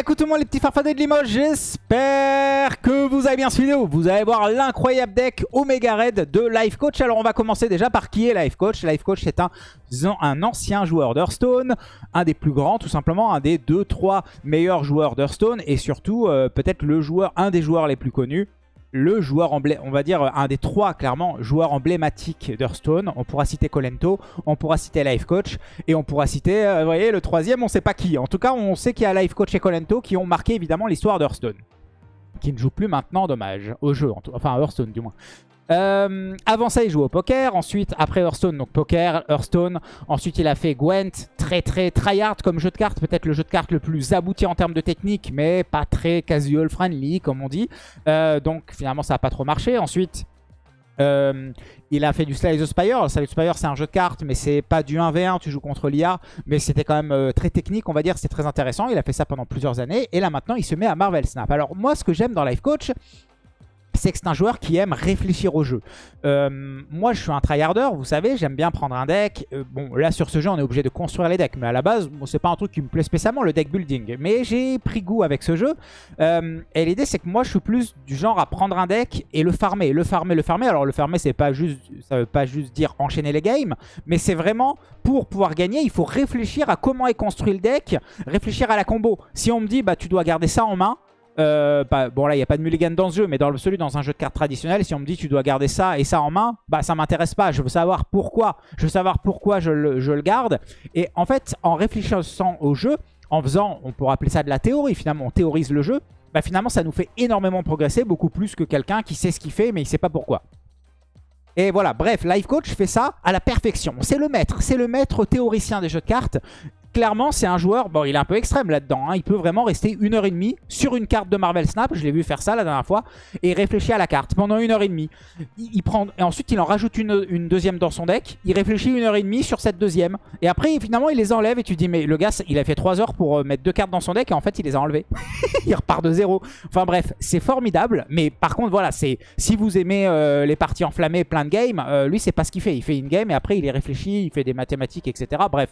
écoutez-moi les petits farfadets de Limoges, j'espère que vous avez bien suivi. Vous allez voir l'incroyable deck Omega Red de Life Coach. Alors on va commencer déjà par qui est Life Coach. Life Coach c'est un, un ancien joueur d'Hearthstone, un des plus grands tout simplement, un des 2-3 meilleurs joueurs d'Hearthstone et surtout euh, peut-être le joueur, un des joueurs les plus connus le joueur on va dire un des trois clairement joueurs emblématiques d'Hearthstone. On pourra citer Colento, on pourra citer Life Coach et on pourra citer, euh, vous voyez, le troisième, on sait pas qui. En tout cas, on sait qu'il y a Life Coach et Colento qui ont marqué évidemment l'histoire d'Hearthstone. Qui ne joue plus maintenant, dommage, au jeu, enfin à Hearthstone du moins. Euh, avant ça, il joue au poker. Ensuite, après Hearthstone, donc poker, Hearthstone. Ensuite, il a fait Gwent, très très tryhard comme jeu de cartes. Peut-être le jeu de cartes le plus abouti en termes de technique, mais pas très casual friendly, comme on dit. Euh, donc finalement, ça n'a pas trop marché. Ensuite, euh, il a fait du Slay the Spire. Slay the Spire, c'est un jeu de cartes, mais c'est pas du 1v1, tu joues contre l'IA. Mais c'était quand même très technique, on va dire. C'est très intéressant. Il a fait ça pendant plusieurs années. Et là, maintenant, il se met à Marvel Snap. Alors, moi, ce que j'aime dans Life Coach, c'est que c'est un joueur qui aime réfléchir au jeu. Euh, moi, je suis un tryharder, vous savez, j'aime bien prendre un deck. Euh, bon, là, sur ce jeu, on est obligé de construire les decks, mais à la base, bon, c'est pas un truc qui me plaît spécialement, le deck building. Mais j'ai pris goût avec ce jeu. Euh, et l'idée, c'est que moi, je suis plus du genre à prendre un deck et le farmer, le farmer, le farmer. Alors, le farmer, c'est pas juste, ça veut pas juste dire enchaîner les games, mais c'est vraiment, pour pouvoir gagner, il faut réfléchir à comment est construit le deck, réfléchir à la combo. Si on me dit, bah, tu dois garder ça en main, euh, bah, bon là il n'y a pas de mulligan dans ce jeu mais dans celui dans un jeu de cartes traditionnel si on me dit tu dois garder ça et ça en main bah ça m'intéresse pas. Je veux savoir pourquoi. Je veux savoir pourquoi je le, je le, garde. Et en fait en réfléchissant au jeu en faisant on pourrait appeler ça de la théorie finalement on théorise le jeu bah finalement ça nous fait énormément progresser beaucoup plus que quelqu'un qui sait ce qu'il fait mais il sait pas pourquoi. Et voilà, bref, Life Coach fait ça à la perfection. C'est le maître, c'est le maître théoricien des jeux de cartes clairement, c'est un joueur, bon, il est un peu extrême là-dedans. Hein. il peut vraiment rester une heure et demie sur une carte de Marvel Snap. Je l'ai vu faire ça la dernière fois. Et réfléchir à la carte pendant une heure et demie. Il, prend, et ensuite, il en rajoute une, deuxième dans son deck. Il réfléchit une heure et demie sur cette deuxième. Et après, finalement, il les enlève. Et tu dis, mais le gars, il a fait trois heures pour euh, mettre deux cartes dans son deck. Et en fait, il les a enlevées. il repart de zéro. Enfin bref, c'est formidable. Mais par contre, voilà, c'est si vous aimez euh, les parties enflammées, plein de games, euh, lui, c'est pas ce qu'il fait. Il fait une game et après, il est réfléchi, il fait des mathématiques, etc. Bref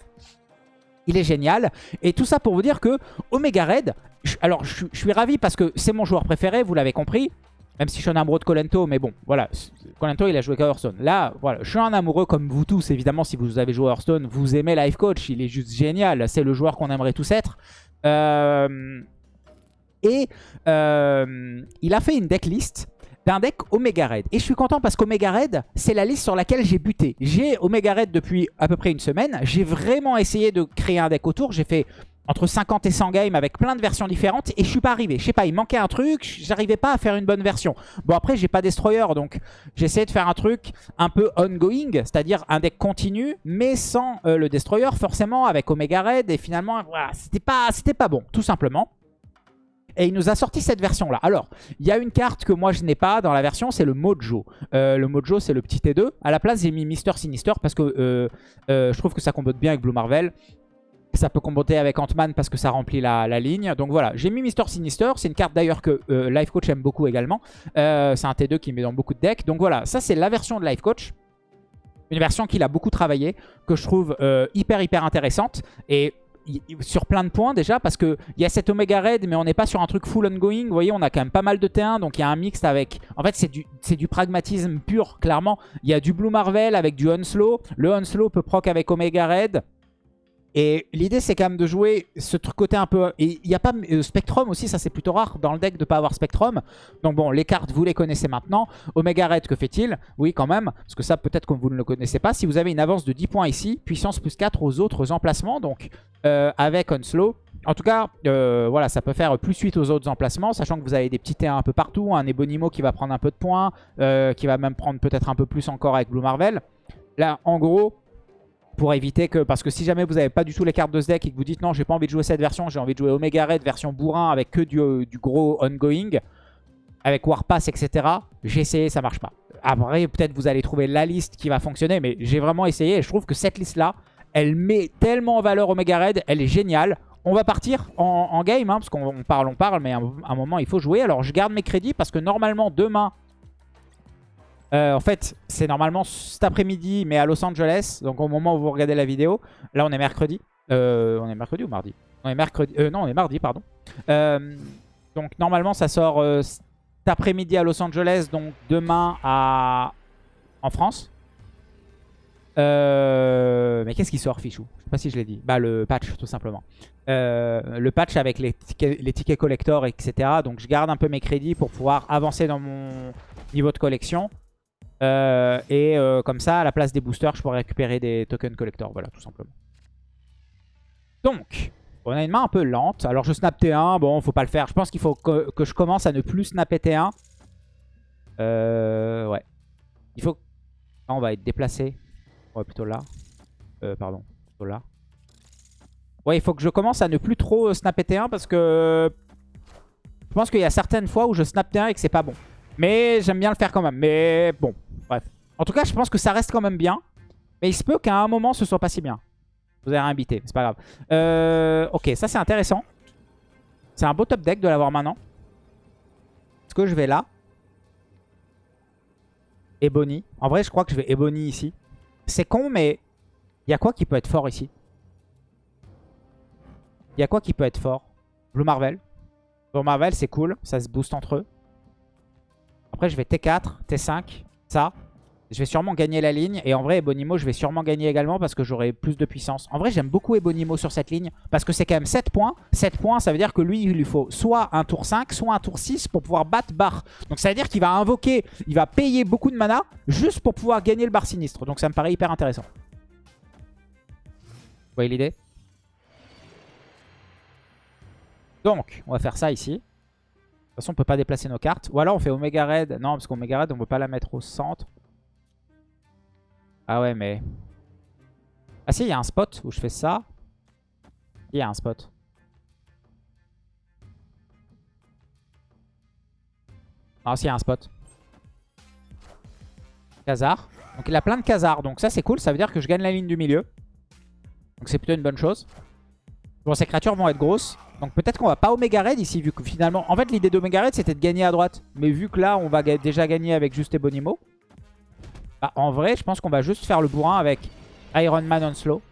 il est génial. Et tout ça pour vous dire que Omega Red, alors je, suis ravi parce que c'est mon joueur préféré, vous l'avez compris. Même si je suis un amoureux de Colento, mais bon, voilà. Colento, il a joué qu'à Hearthstone. Là, voilà, je suis un amoureux comme vous tous, évidemment, si vous avez joué Hearthstone, vous aimez Life Coach, il est juste génial. C'est le joueur qu'on aimerait tous être. Euh, et euh, il a fait une decklist d'un deck Omega Red. Et je suis content parce qu'Omega Red, c'est la liste sur laquelle j'ai buté. J'ai Omega Red depuis à peu près une semaine. J'ai vraiment essayé de créer un deck autour. J'ai fait entre 50 et 100 games avec plein de versions différentes et je suis pas arrivé. Je sais pas, il manquait un truc, j'arrivais pas à faire une bonne version. Bon après j'ai pas Destroyer donc essayé de faire un truc un peu ongoing, c'est-à-dire un deck continu mais sans euh, le Destroyer forcément avec Omega Red et finalement voilà, c'était pas, pas bon tout simplement. Et il nous a sorti cette version-là. Alors, il y a une carte que moi je n'ai pas dans la version, c'est le Mojo. Euh, le Mojo, c'est le petit T2. À la place, j'ai mis Mister Sinister parce que euh, euh, je trouve que ça combote bien avec Blue Marvel. Ça peut comboter avec Ant-Man parce que ça remplit la, ligne. Donc voilà, j'ai mis Mister Sinister. C'est une carte d'ailleurs que Life Coach aime beaucoup également. c'est un T2 qui met dans beaucoup de decks. Donc voilà, ça c'est la version de Life Coach. Une version qu'il a beaucoup travaillé, que je trouve hyper hyper intéressante. Et sur plein de points déjà parce qu'il y a cette Omega Red mais on n'est pas sur un truc full ongoing. Vous voyez, on a quand même pas mal de T1 donc il y a un mix avec... En fait, c'est du, du pragmatisme pur, clairement. Il y a du Blue Marvel avec du Unslow. Le Unslow peut proc avec Omega Red. Et l'idée, c'est quand même de jouer ce côté un peu... Il n'y a pas euh, Spectrum aussi, ça c'est plutôt rare dans le deck de ne pas avoir Spectrum. Donc bon, les cartes, vous les connaissez maintenant. Omega Red, que fait-il? Oui, quand même, parce que ça, peut-être que vous ne le connaissez pas. Si vous avez une avance de 10 points ici, puissance plus 4 aux autres emplacements, donc euh, avec Onslow. En tout cas, euh, voilà, ça peut faire plus 8 aux autres emplacements, sachant que vous avez des petits T1 un peu partout, un Ebonimo qui va prendre un peu de points, qui va même prendre peut-être un peu plus encore avec Blue Marvel. Là, en gros, pour éviter que... Parce que si jamais vous n'avez pas du tout les cartes de ce deck et que vous dites non, j'ai pas envie de jouer cette version, j'ai envie de jouer Omega Red version bourrin avec que du, euh, gros ongoing, avec Warpass, etc. J'ai essayé, ça marche pas. Après, peut-être vous allez trouver la liste qui va fonctionner, mais j'ai vraiment essayé et je trouve que cette liste-là, elle met tellement en valeur Omega Red, elle est géniale. On va partir en, game, hein, parce qu'on parle, on parle, mais à un moment, il faut jouer. Alors, je garde mes crédits parce que normalement, demain, euh, en fait, c'est normalement cet après-midi, mais à Los Angeles. Donc au moment où vous regardez la vidéo. Là, on est mercredi. Euh, on est mercredi ou mardi? On est mercredi. Euh, non, on est mardi, pardon. Donc normalement, ça sort cet après-midi à Los Angeles, donc demain à en France. Mais qu'est-ce qui sort, Fichou? Je sais pas si je l'ai dit. Bah, le patch, tout simplement. Le patch avec les tickets, les tickets collector, etc. Donc, je garde un peu mes crédits pour pouvoir avancer dans mon niveau de collection. Euh, et euh, comme ça, à la place des boosters, je pourrais récupérer des tokens collector. Voilà, tout simplement. Donc, on a une main un peu lente. Alors, je snap T1. Bon, faut pas le faire. Je pense qu'il faut que, je commence à ne plus snapper T1. Euh, ouais. Il faut... On va être déplacé. Ouais, plutôt là. Euh, pardon. Plutôt là. Ouais, il faut que je commence à ne plus trop snapper T1 parce que... Je pense qu'il y a certaines fois où je snap T1 et que c'est pas bon. Mais j'aime bien le faire quand même. Mais bon, bref. En tout cas, je pense que ça reste quand même bien. Mais il se peut qu'à un moment, ce soit pas si bien. Vous avez réinvité, c'est pas grave. Euh, ok, ça c'est intéressant. C'est un beau top deck de l'avoir maintenant. Est-ce que je vais là Ebony. En vrai, je crois que je vais Ebony ici. C'est con, mais il y a quoi qui peut être fort ici? Il y a quoi qui peut être fort? Blue Marvel. Blue Marvel, c'est cool. Ça se booste entre eux. Après, je vais T4, T5, ça. Je vais sûrement gagner la ligne. Et en vrai, Ebonimo, je vais sûrement gagner également parce que j'aurai plus de puissance. En vrai, j'aime beaucoup Ebonimo sur cette ligne parce que c'est quand même 7 points. 7 points, ça veut dire que lui, il lui faut soit un tour 5, soit un tour 6 pour pouvoir battre Bar. Donc ça veut dire qu'il va invoquer, il va payer beaucoup de mana juste pour pouvoir gagner le Bar sinistre. Donc ça me paraît hyper intéressant. Vous voyez l'idée? Donc, on va faire ça ici. Toute façon, on peut pas déplacer nos cartes. Ou alors on fait Omega Red. Non, parce qu'Omega Red, on peut pas la mettre au centre. Ah ouais, mais... Ah si, il y a un spot où je fais ça. Il y a un spot. Ah si, il y a un spot. Khazar. Donc il a plein de Khazar. Donc ça, c'est cool. Ça veut dire que je gagne la ligne du milieu. Donc c'est plutôt une bonne chose. Bon, ces créatures vont être grosses. Donc peut-être qu'on va pas Omega Red ici, vu que finalement... En fait, l'idée d'Omega Red, c'était de gagner à droite. Mais vu que là, on va déjà gagner avec juste Ebonimo. Bah, en vrai, je pense qu'on va juste faire le bourrin avec Iron Man on slow.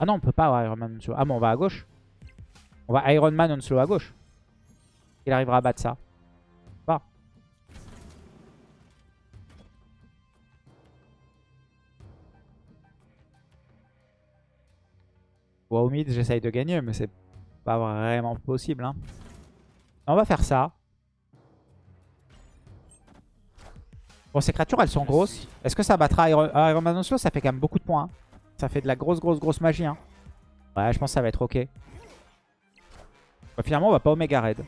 Ah non, on peut pas Iron Man on slow. Ah bon, on va à gauche. On va Iron Man on slow à gauche. Il arrivera à battre ça. Bon, au mid, j'essaye de gagner, mais c'est pas vraiment possible. Hein. On va faire ça. Bon, ces créatures, elles sont grosses. Est-ce que ça battra Iron, ah, Iron Man Ça fait quand même beaucoup de points. hein. Ça fait de la grosse, grosse, grosse magie. hein. Ouais, je pense que ça va être ok. Bah, finalement, on va pas Omega Red.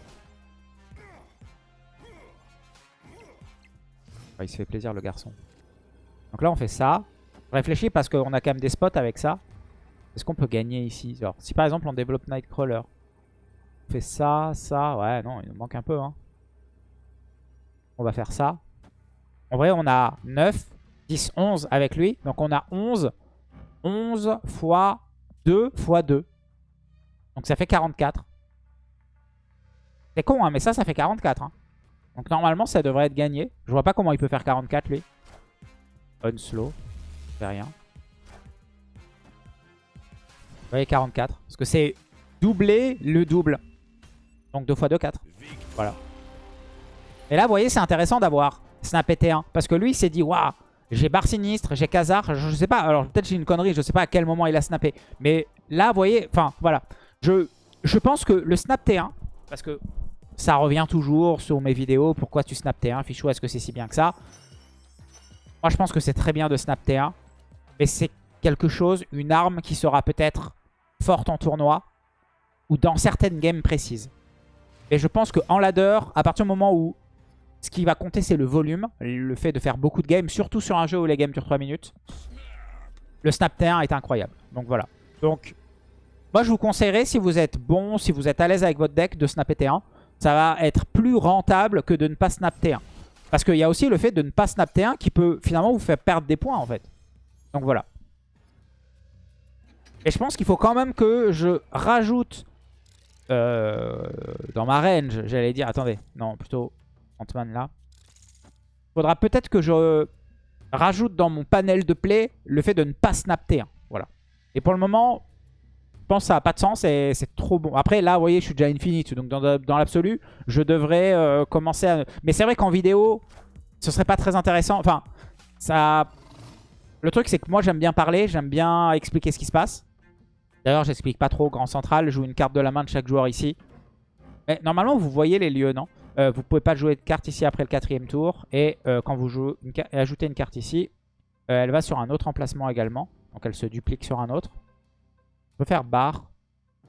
Ouais, il se fait plaisir, le garçon. Donc là, on fait ça. Réfléchis parce qu'on a quand même des spots avec ça. Est-ce qu'on peut gagner ici? Si par exemple, on développe Nightcrawler. On fait ça, ça. Ouais, non, il nous manque un peu. Hein. On va faire ça. En vrai, on a 9, 10, 11 avec lui. Donc on a 11. 11 fois 2 fois 2. Donc ça fait 44. C'est con, hein, mais ça, ça fait 44. Hein. Donc normalement, ça devrait être gagné. Je vois pas comment il peut faire 44, lui. Unslow. Fait rien. Vous voyez, 44. Parce que c'est doubler le double. Donc 2 fois 2, 4. Voilà. Et là, vous voyez, c'est intéressant d'avoir Snap T1. Parce que lui, il s'est dit, waouh, j'ai Bar Sinistre, j'ai Khazar. Je, sais pas, alors peut-être j'ai une connerie, je sais pas à quel moment il a snappé. Mais là, vous voyez, enfin, voilà. Je, je pense que le Snap T1, parce que ça revient toujours sur mes vidéos, pourquoi tu Snap T1, Fichou, est-ce que c'est si bien que ça? Moi, je pense que c'est très bien de Snap T1. Mais c'est quelque chose, une arme qui sera peut-être forte en tournoi ou dans certaines games précises. Et je pense qu'en ladder, à partir du moment où ce qui va compter, c'est le volume. Le fait de faire beaucoup de games, surtout sur un jeu où les games durent 3 minutes. Le Snap T1 est incroyable. Donc voilà. Donc, moi je vous conseillerais, si vous êtes bon, si vous êtes à l'aise avec votre deck, de snapper T1. Ça va être plus rentable que de ne pas snap T1. Parce qu'il y a aussi le fait de ne pas snap T1 qui peut finalement vous faire perdre des points en fait. Donc voilà. Et je pense qu'il faut quand même que je rajoute euh, dans ma range, j'allais dire, attendez, non, plutôt Ant-Man là. Il faudra peut-être que je rajoute dans mon panel de play le fait de ne pas snap T1. Voilà. Et pour le moment, pense que ça n'a pas de sens et c'est trop bon. Après, là, vous voyez, je suis déjà infinite. Donc, dans, dans l'absolu, je devrais euh, commencer à... Mais c'est vrai qu'en vidéo, ce serait pas très intéressant. Enfin, ça... Le truc, c'est que moi, j'aime bien parler. J'aime bien expliquer ce qui se passe. D'ailleurs, j'explique pas trop Grand Central. Joue une carte de la main de chaque joueur ici. Mais normalement, vous voyez les lieux, non? Euh, Vous pouvez pas jouer de carte ici après le quatrième tour. Et euh, quand vous jouez ajoutez une carte ici, elle va sur un autre emplacement également. Donc, elle se duplique sur un autre. On peut faire bar,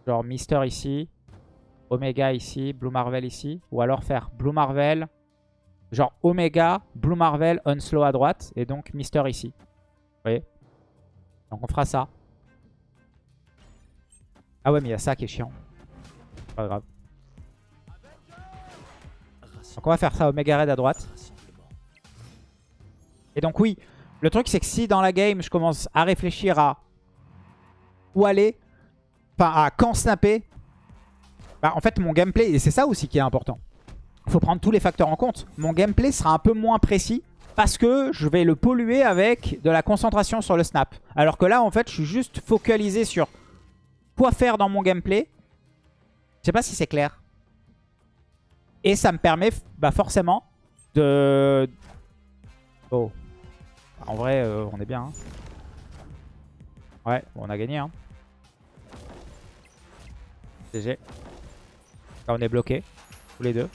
genre Mister ici, Omega ici, Blue Marvel ici. Ou alors faire Blue Marvel, genre Omega, Blue Marvel, Unslow à droite. Et donc Mister ici. Vous voyez? Donc on fera ça. Ah ouais, mais il y a ça qui est chiant. Pas grave. Donc on va faire ça Omega Red à droite. Et donc oui, le truc c'est que si dans la game je commence à réfléchir à où aller, enfin à quand snapper, bah, en fait mon gameplay, et c'est ça aussi qui est important, il faut prendre tous les facteurs en compte. Mon gameplay sera un peu moins précis parce que je vais le polluer avec de la concentration sur le snap. Alors que là, en fait, je suis juste focalisé sur quoi faire dans mon gameplay. Je sais pas si c'est clair. Et ça me permet bah, forcément de... Oh. En vrai, euh, on est bien. Hein. Ouais, on a gagné. Hein. GG. Là, on est bloqué. Tous les deux.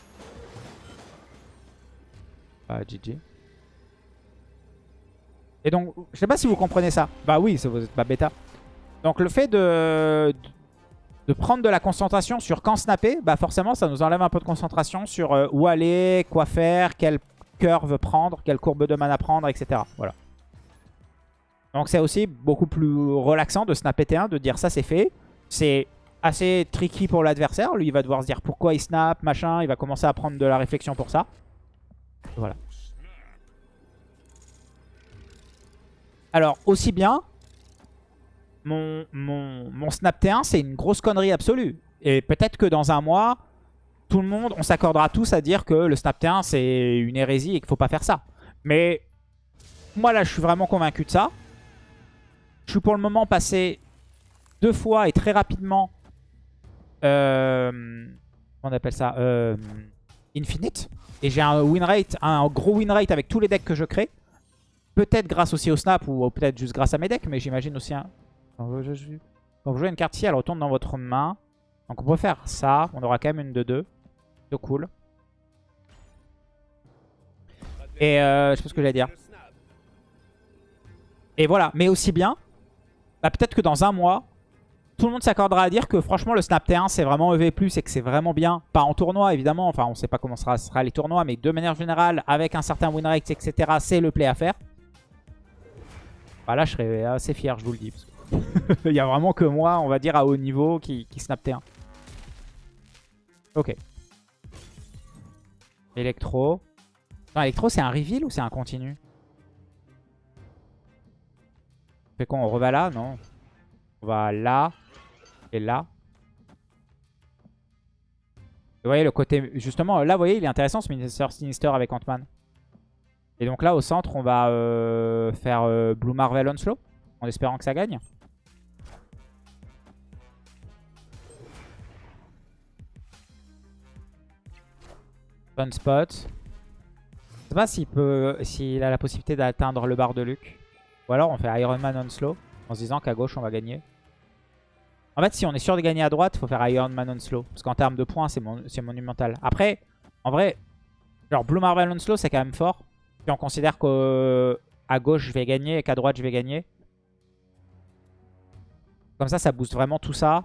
Ah, GG. Et donc, je sais pas si vous comprenez ça. Bah oui, vous êtes pas bêta. Donc le fait de, de prendre de la concentration sur quand snapper, bah forcément ça nous enlève un peu de concentration sur euh, où aller, quoi faire, quelle curve prendre, quelle courbe de mana prendre, etc. Voilà. Donc c'est aussi beaucoup plus relaxant de snapper T1, de dire ça c'est fait. C'est assez tricky pour l'adversaire. Lui, il va devoir se dire pourquoi il snap, machin. Il va commencer à prendre de la réflexion pour ça. Voilà. Alors, aussi bien, mon, snap T1, c'est une grosse connerie absolue. Et peut-être que dans un mois, tout le monde, on s'accordera tous à dire que le snap T1, c'est une hérésie et qu'il faut pas faire ça. Mais moi, là, je suis vraiment convaincu de ça. Je suis pour le moment passé deux fois et très rapidement euh, on appelle ça euh, Infinite. Et j'ai un win rate, un gros win rate avec tous les decks que je crée. Peut-être grâce aussi au snap ou peut-être juste grâce à mes decks, mais j'imagine aussi un... Quand vous jouez une carte ici, elle retourne dans votre main. Donc on peut faire ça, on aura quand même une de deux. C'est cool. Et euh, je sais pas ce que j'allais dire. Et voilà, mais aussi bien, bah, peut-être que dans un mois, tout le monde s'accordera à dire que franchement le Snap T1 c'est vraiment EV+, et que c'est vraiment bien. Pas en tournoi évidemment, enfin on sait pas comment sera, sera les tournois, mais de manière générale, avec un certain win rate, etc., c'est le play à faire. Bah là je serais assez fier, je vous le dis. Il y a vraiment que moi, on va dire, à haut niveau qui, Snap T1. Ok. Electro. Non, Electro c'est un reveal ou c'est un continu? Fait quoi, on reva là Non? On va là. Et là. Vous voyez le côté... Justement, là, vous voyez, il est intéressant ce Minister Sinister avec Ant-Man. Et donc là, au centre, on va euh, faire euh, Blue Marvel Onslow. En espérant que ça gagne. Spot. Je sais pas s'il peut, s'il a la possibilité d'atteindre le bar de Luke. Ou alors on fait Iron Man Onslow. En se disant qu'à gauche, on va gagner. En fait, si on est sûr de gagner à droite, faut faire Iron Man Onslow. Parce qu'en termes de points, c'est monumental. Après, en vrai, genre Blue Marvel Onslow, c'est quand même fort. Si on considère qu'à gauche, je vais gagner et qu'à droite, je vais gagner. Comme ça, ça booste vraiment tout ça.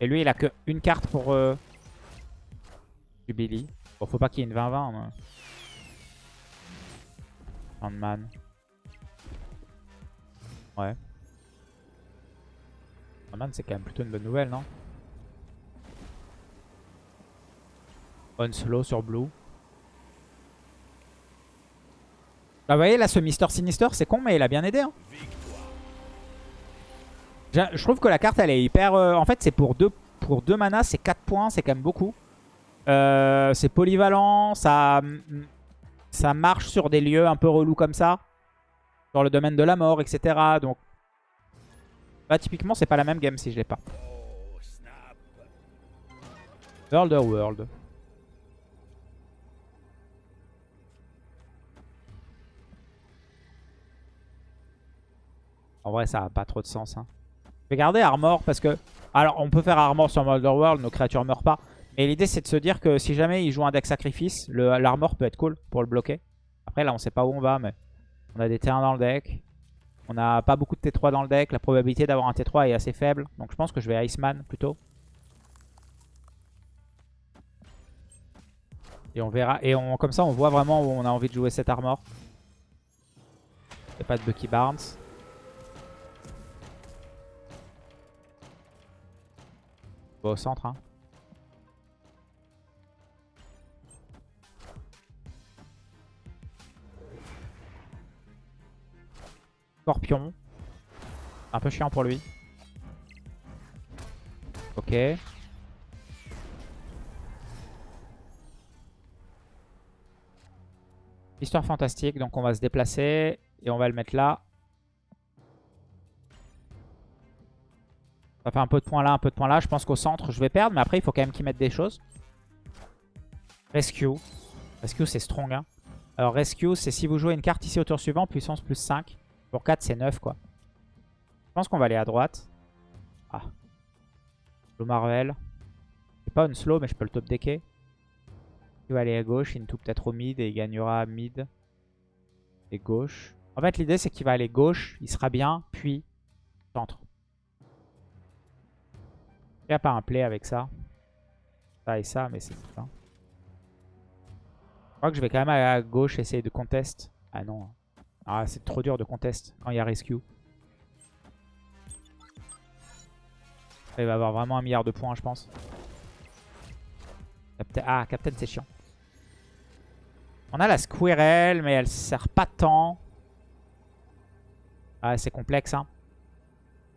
Et lui, il a qu'une carte pour euh, Jubilee. Bon, faut pas qu'il y ait une 20-20. Ant-Man. Ouais c'est quand même plutôt une bonne nouvelle, non? Slow sur Blue. Bah vous voyez là ce Mister Sinister c'est con mais il a bien aidé hein. Je trouve que la carte elle est hyper... Euh, en fait c'est pour 2 pour deux mana c'est 4 points c'est quand même beaucoup. Euh, c'est polyvalent, ça, ça marche sur des lieux un peu relous comme ça. Dans le domaine de la mort etc. Donc Bah typiquement c'est pas la même game si je l'ai pas. World of World. En vrai ça a pas trop de sens. Hein. Je vais garder Armor parce que... Alors on peut faire Armor sur World World, nos créatures meurent pas. Mais l'idée c'est de se dire que si jamais il joue un deck sacrifice, l'armor peut être cool pour le bloquer. Après là on sait pas où on va mais on a des T1 dans le deck. On n'a pas beaucoup de T3 dans le deck. La probabilité d'avoir un T3 est assez faible. Donc je pense que je vais Iceman plutôt. Et on verra. Et on, comme ça on voit vraiment où on a envie de jouer cette armor. A pas de Bucky Barnes. On va au centre. Hein. Scorpion. Un peu chiant pour lui. Ok. Histoire fantastique, donc on va se déplacer et on va le mettre là. Ça fait un peu de points là, un peu de points là. Je pense qu'au centre, je vais perdre, mais après, il faut quand même qu'il mette des choses. Rescue. Rescue, c'est strong. Hein. Alors, Rescue, c'est si vous jouez une carte ici au tour suivant, puissance plus 5. Pour 4, c'est 9 quoi. Je pense qu'on va aller à droite. Ah. Slow Marvel. C'est pas un slow, mais je peux le top decker. Il va aller à gauche, Into peut-être au mid et il gagnera mid et gauche. En fait, l'idée c'est qu'il va aller gauche, il sera bien, puis centre. Il n'y a pas un play avec ça. Ça et ça, mais c'est ça. Je crois que je vais quand même aller à gauche essayer de contest. Ah non. Ah, c'est trop dur de contest quand il y a rescue. Il va avoir vraiment un milliard de points, je pense. Ah, Captain, c'est chiant. On a la Squirrel, mais elle sert pas tant. Ah, c'est complexe. Hein.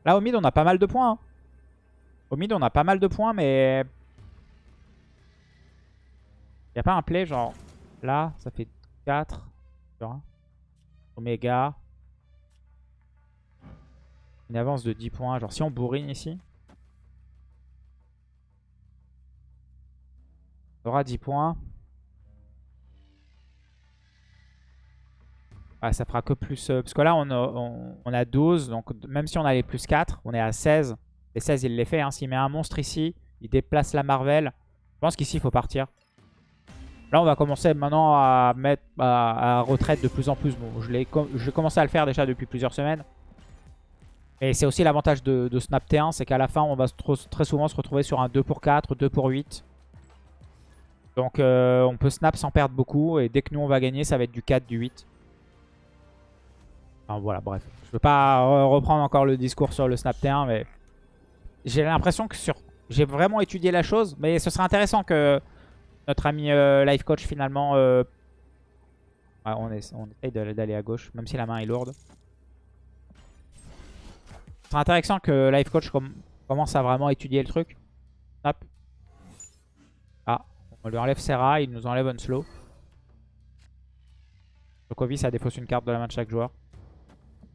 Là, au mid, on a pas mal de points. Hein. Au mid, on a pas mal de points, mais... Il a pas un play, genre... Là, ça fait 4. Omega. Une avance de 10 points. Genre si on bourrine ici. On aura 10 points. Ah, ça fera que plus... Euh, parce que là, on a, 12. Donc même si on a les plus 4, on est à 16. Et 16, il les fait. Hein. S'il met un monstre ici, il déplace la Marvel. Je pense qu'ici, il faut partir. Là, on va commencer maintenant à mettre à, retraite de plus en plus. Bon, je l'ai commencé à le faire déjà depuis plusieurs semaines. Et c'est aussi l'avantage de, Snap T1, c'est qu'à la fin, on va très souvent se retrouver sur un 2 pour 4, 2 pour 8. Donc euh, on peut snap sans perdre beaucoup. Et dès que nous, on va gagner, ça va être du 4, du 8. Enfin, voilà, bref. Je ne veux pas reprendre encore le discours sur le Snap T1, mais j'ai l'impression que sur... J'ai vraiment étudié la chose, mais ce serait intéressant que notre ami euh, life coach finalement... Euh, on, essaye d'aller à gauche, même si la main est lourde. C'est intéressant que life coach commence à vraiment étudier le truc. Ah, on lui enlève Serra, il nous enlève Unslow. Sokovi, ça défausse une carte de la main de chaque joueur.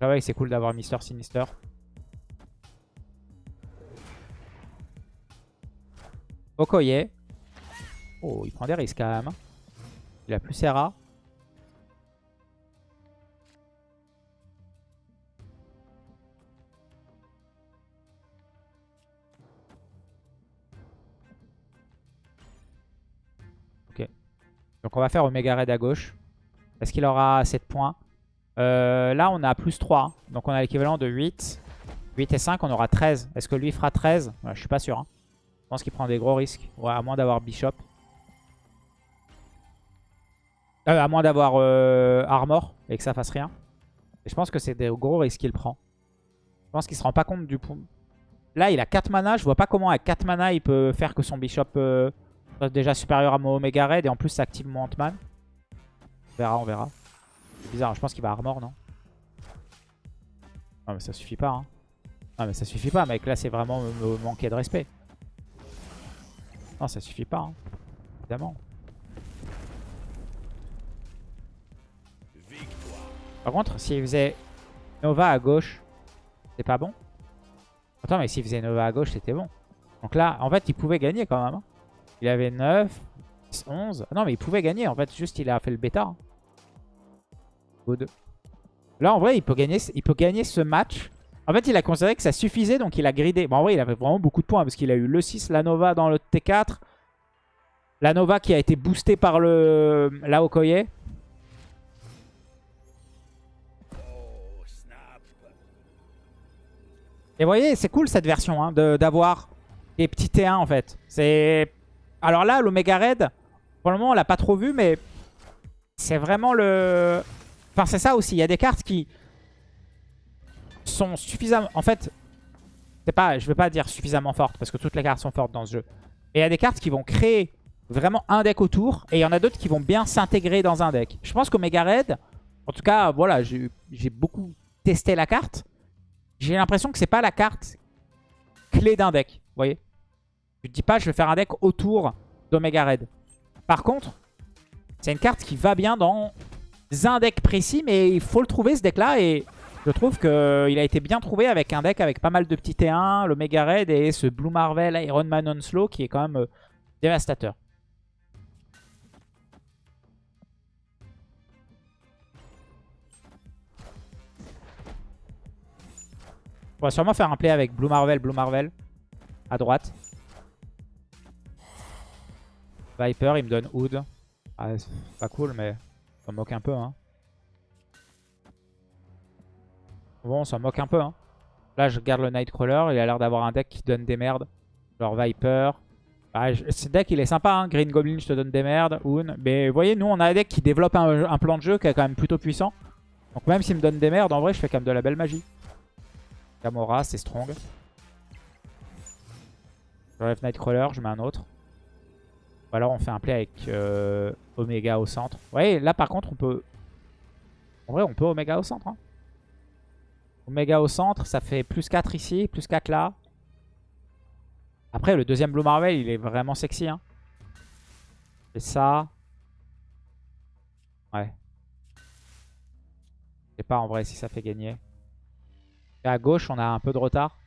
Là, ouais, c'est cool d'avoir Mister Sinister. Okoye. Oh, il prend des risques quand même. Hein. Il a plus Serra. Ok. Donc on va faire Omega Red à gauche. Est-ce qu'il aura 7 points? Euh, Là on a plus 3. Hein. Donc on a l'équivalent de 8. 8 et 5, on aura 13. Est-ce que lui fera 13 Je suis pas sûr. Hein. Je pense qu'il prend des gros risques. Ouais, à moins d'avoir Bishop. Euh, à moins d'avoir euh, Armor et que ça fasse rien. Et je pense que c'est des gros risques qu'il prend. Je pense qu'il se rend pas compte du. Là, il a 4 mana. Je vois pas comment à 4 mana, il peut faire que son Bishop euh, soit déjà supérieur à mon Omega Red. Et en plus, ça active mon Ant-Man. On verra, on verra. Bizarre, je pense qu'il va Armor, non? Non, mais ça suffit pas. Hein. Non, mais ça suffit pas, mec. Là, c'est vraiment me manquer de respect. Non, ça suffit pas. Hein. Évidemment. Par contre, s'il faisait Nova à gauche, c'est pas bon Attends, mais s'il faisait Nova à gauche, c'était bon. Donc là, en fait, il pouvait gagner quand même. hein. Il avait 9, 10, 11. Non, mais il pouvait gagner. En fait, juste, il a fait le bêta. hein. Good. Là, en vrai, il peut, gagner, il peut gagner ce match. En fait, il a considéré que ça suffisait, donc il a gridé. Bon, en vrai, il avait vraiment beaucoup de points, parce qu'il a eu le 6, la Nova dans le T4. La Nova qui a été boostée par le la Okoye. Et vous voyez, c'est cool cette version, hein, de- d'avoir des petits T1 en fait. C'est Alors là, l'Omega Red, pour le moment, on l'a pas trop vu, mais c'est vraiment le... Enfin, c'est ça aussi. Il y a des cartes qui sont suffisamment... En fait, c'est pas, je veux pas dire suffisamment fortes, parce que toutes les cartes sont fortes dans ce jeu. Et il y a des cartes qui vont créer vraiment un deck autour, et il y en a d'autres qui vont bien s'intégrer dans un deck. Je pense qu'Omega Red, en tout cas, voilà, j'ai beaucoup testé la carte. J'ai l'impression que c'est pas la carte clé d'un deck, vous voyez Je ne dis pas je vais faire un deck autour d'Omega Red. Par contre, c'est une carte qui va bien dans un deck précis, mais il faut le trouver ce deck-là, et je trouve qu'il a été bien trouvé avec un deck avec pas mal de petits T1, l'Omega Red et ce Blue Marvel Iron Man Onslow qui est quand même euh, dévastateur. On va sûrement faire un play avec Blue Marvel, Blue Marvel à droite. Viper, il me donne Hood. Ah, c'est pas cool, mais ça me moque un peu. Hein. Bon, on s'en moque un peu. Hein. Là, je garde le Nightcrawler. Il a l'air d'avoir un deck qui donne des merdes. Genre Viper. Ah, ce deck, il est sympa. Hein. Green Goblin, je te donne des merdes. Hoon. Mais vous voyez, nous, on a un deck qui développe un plan de jeu qui est quand même plutôt puissant. Donc même s'il me donne des merdes, en vrai, je fais quand même de la belle magie. Gamora, c'est strong. J'enlève Nightcrawler, je mets un autre. Ou alors on fait un play avec euh, Omega au centre. Ouais, là par contre on peut... En vrai on peut Omega au centre. hein. Omega au centre, ça fait plus 4 ici, plus 4 là. Après le deuxième Blue Marvel il est vraiment sexy. Hein. Et ça... Ouais. Je sais pas en vrai si ça fait gagner. À gauche on a un peu de retard.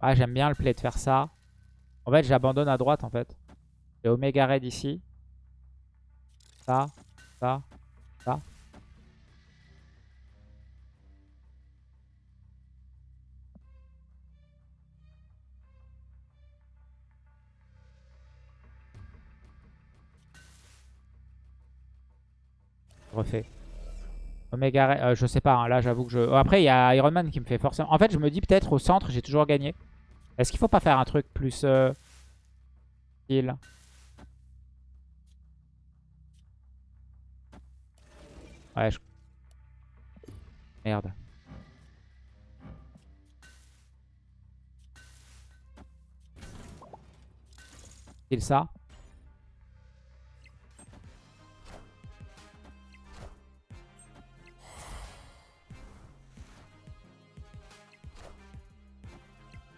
Ah j'aime bien le play de faire ça. En fait, j'abandonne à droite, en fait. J'ai Omega Red ici. Ça, ça, ça. Refait. Euh, je sais pas, hein, là j'avoue que je... Oh, après, il y a Iron Man qui me fait forcément... En fait, je me dis peut-être au centre, j'ai toujours gagné. Est-ce qu'il faut pas faire un truc plus... Euh... style? Ouais, je... Merde. Style ça.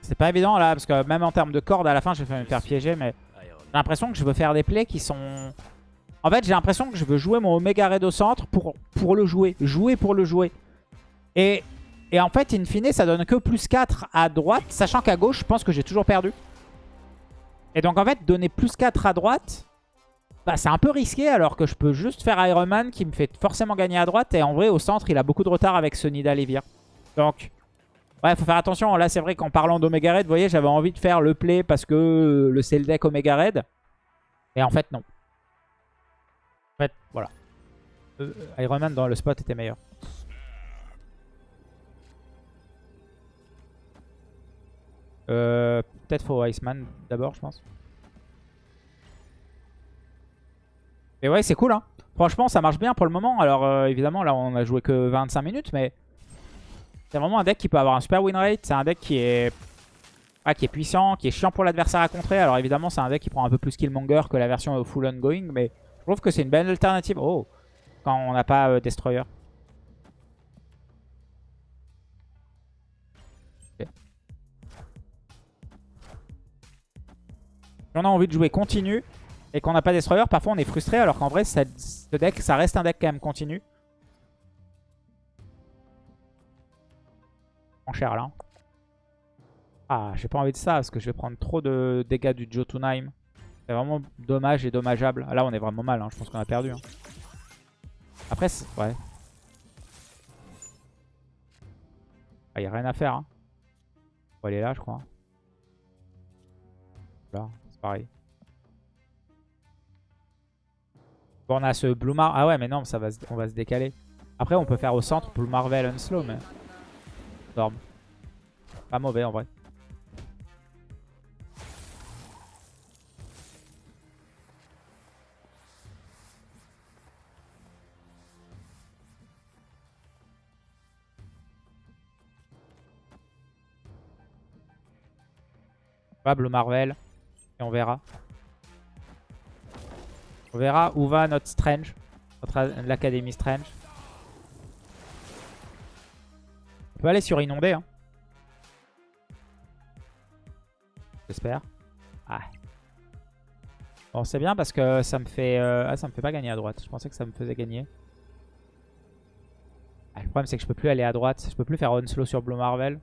C'est pas évident là, parce que même en termes de cordes, à la fin, je vais me faire piéger, mais j'ai l'impression que je veux faire des plays qui sont... En fait, j'ai l'impression que je veux jouer mon Omega Red au centre pour, pour le jouer. Jouer pour le jouer. Et, et en fait, in fine, ça donne que plus 4 à droite, sachant qu'à gauche, je pense que j'ai toujours perdu. Et donc, en fait, donner plus 4 à droite, bah, c'est un peu risqué, alors que je peux juste faire Iron Man qui me fait forcément gagner à droite. Et en vrai, au centre, il a beaucoup de retard avec ce Nidalivir. Donc... Ouais, faut faire attention. Là, c'est vrai qu'en parlant d'Omega Red, vous voyez, j'avais envie de faire le play parce que le c'est le deck Omega Red. Et en fait, non. En fait, voilà. Euh, Iron Man dans le spot était meilleur. Euh, Peut-être faut Iceman d'abord, je pense. Et ouais, c'est cool, hein. Franchement, ça marche bien pour le moment. Alors, euh, évidemment, là, on a joué que 25 minutes, mais... C'est vraiment un deck qui peut avoir un super win rate. C'est un deck qui est... Ah, qui est puissant, qui est chiant pour l'adversaire à contrer. Alors évidemment, c'est un deck qui prend un peu plus Killmonger que la version full ongoing. Mais je trouve que c'est une belle alternative. Oh Quand on n'a pas euh, Destroyer. Si on a envie de jouer continu et qu'on n'a pas Destroyer, parfois on est frustré. Alors qu'en vrai, ce deck, ça reste un deck quand même continu. Cher là. Ah, j'ai pas envie de ça parce que je vais prendre trop de dégâts du Jotunheim. C'est vraiment dommage et dommageable. Là, on est vraiment mal. Hein. Je pense qu'on a perdu. Hein. Après, ouais. Il ah, n'y a rien à faire. Hein. On va aller là, je crois. Là, c'est pareil. Bon, on a ce Blue Mar... Ah ouais, mais non, ça va on va se décaler. Après, on peut faire au centre Blue Marvel Unslow, mais... Pas mauvais, en vrai. Blue Marvel. Et on verra. On verra où va notre Strange. L'Académie Strange. On peut aller sur Inondé. Hein. J'espère. Ah. Bon, c'est bien parce que ça me fait... Euh, ah, ça me fait pas gagner à droite. Je pensais que ça me faisait gagner. Ah, le problème, c'est que je peux plus aller à droite. Je peux plus faire Onslow sur Blue Marvel.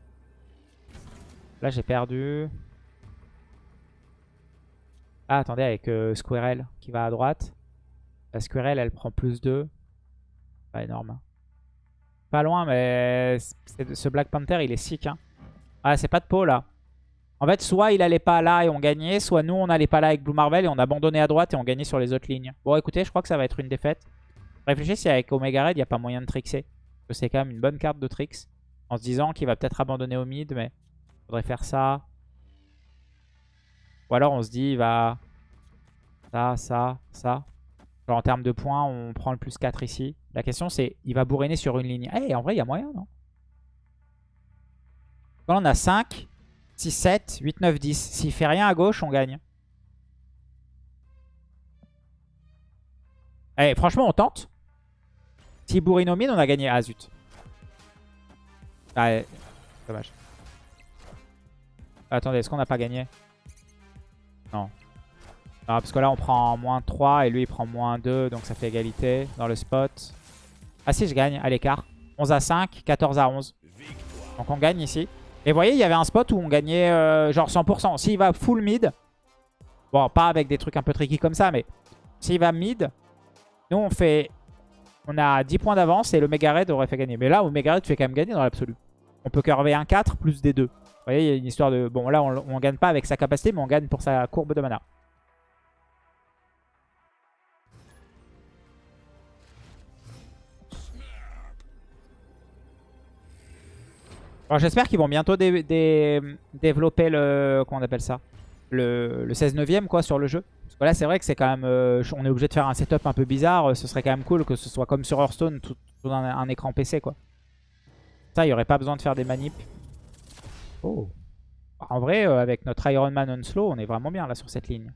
Là, j'ai perdu. Ah, attendez, avec euh, Squirrel qui va à droite. La Squirrel, elle prend plus 2. Pas énorme. Pas loin, mais ce Black Panther, il est sick. Hein. Ah, c'est pas de peau, là. En fait, soit il allait pas là et on gagnait, soit nous, on allait pas là avec Blue Marvel et on abandonnait à droite et on gagnait sur les autres lignes. Bon, écoutez, je crois que ça va être une défaite. Réfléchissez si avec Omega Red, il n'y a pas moyen de trickser. C'est quand même une bonne carte de tricks. En se disant qu'il va peut-être abandonner au mid, mais faudrait faire ça. Ou alors on se dit, il va... Ça, ça, ça. en termes de points, on prend le plus 4 ici. La question c'est, il va bourriner sur une ligne. Eh, en vrai, il y a moyen, non? Là, on a 5, 6, 7, 8, 9, 10. S'il fait rien à gauche, on gagne. Eh, franchement, on tente. S'il bourrine au mid, on a gagné. Ah, zut. Ah, dommage. Attendez, est-ce qu'on n'a pas gagné? Non. parce que là, on prend moins 3 et lui, il prend moins 2. Donc, ça fait égalité dans le spot. Ah si, je gagne à l'écart. 11 à 5, 14 à 11. Donc, on gagne ici. Et vous voyez, il y avait un spot où on gagnait euh, genre 100%. S'il va full mid, bon, pas avec des trucs un peu tricky comme ça, mais s'il va mid, nous, on fait... On a 10 points d'avance et le Mega Red aurait fait gagner. Mais là, le Mega Red fait quand même gagner dans l'absolu. On peut curver un 4 plus des 2. Vous voyez, il y a une histoire de... Bon, là, on, ne gagne pas avec sa capacité, mais on gagne pour sa courbe de mana. Alors j'espère qu'ils vont bientôt développer le... Comment on appelle ça? Le, 16 neuvième quoi sur le jeu. Parce que là c'est vrai que c'est quand même... Euh, on est obligé de faire un setup un peu bizarre. Ce serait quand même cool que ce soit comme sur Hearthstone, tout, dans un, un, écran PC quoi. Ça, il n'y aurait pas besoin de faire des manips. Oh. En vrai, euh, avec notre Iron Man on slow, on est vraiment bien là sur cette ligne.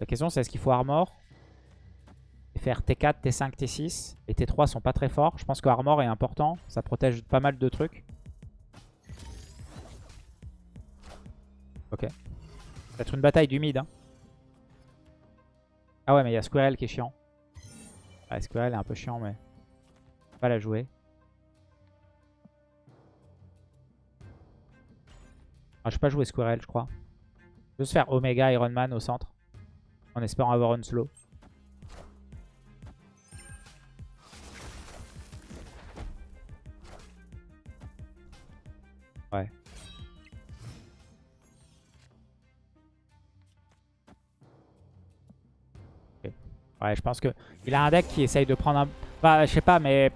La question c'est est-ce qu'il faut armor? Faire T4, T5, T6. Les T3 sont pas très forts. Je pense que armor est important. Ça protège pas mal de trucs. Ok. Ça va être une bataille du mid. Hein. Ah ouais, mais il y a Squirrel qui est chiant. Ah, Squirrel est un peu chiant, mais... Pas la jouer. Ah, je vais pas jouer Squirrel, je crois. Je vais juste faire Omega Iron Man au centre. En espérant avoir un slow. Ouais, je pense que il a un deck qui essaye de prendre un... Bah, je sais pas, mais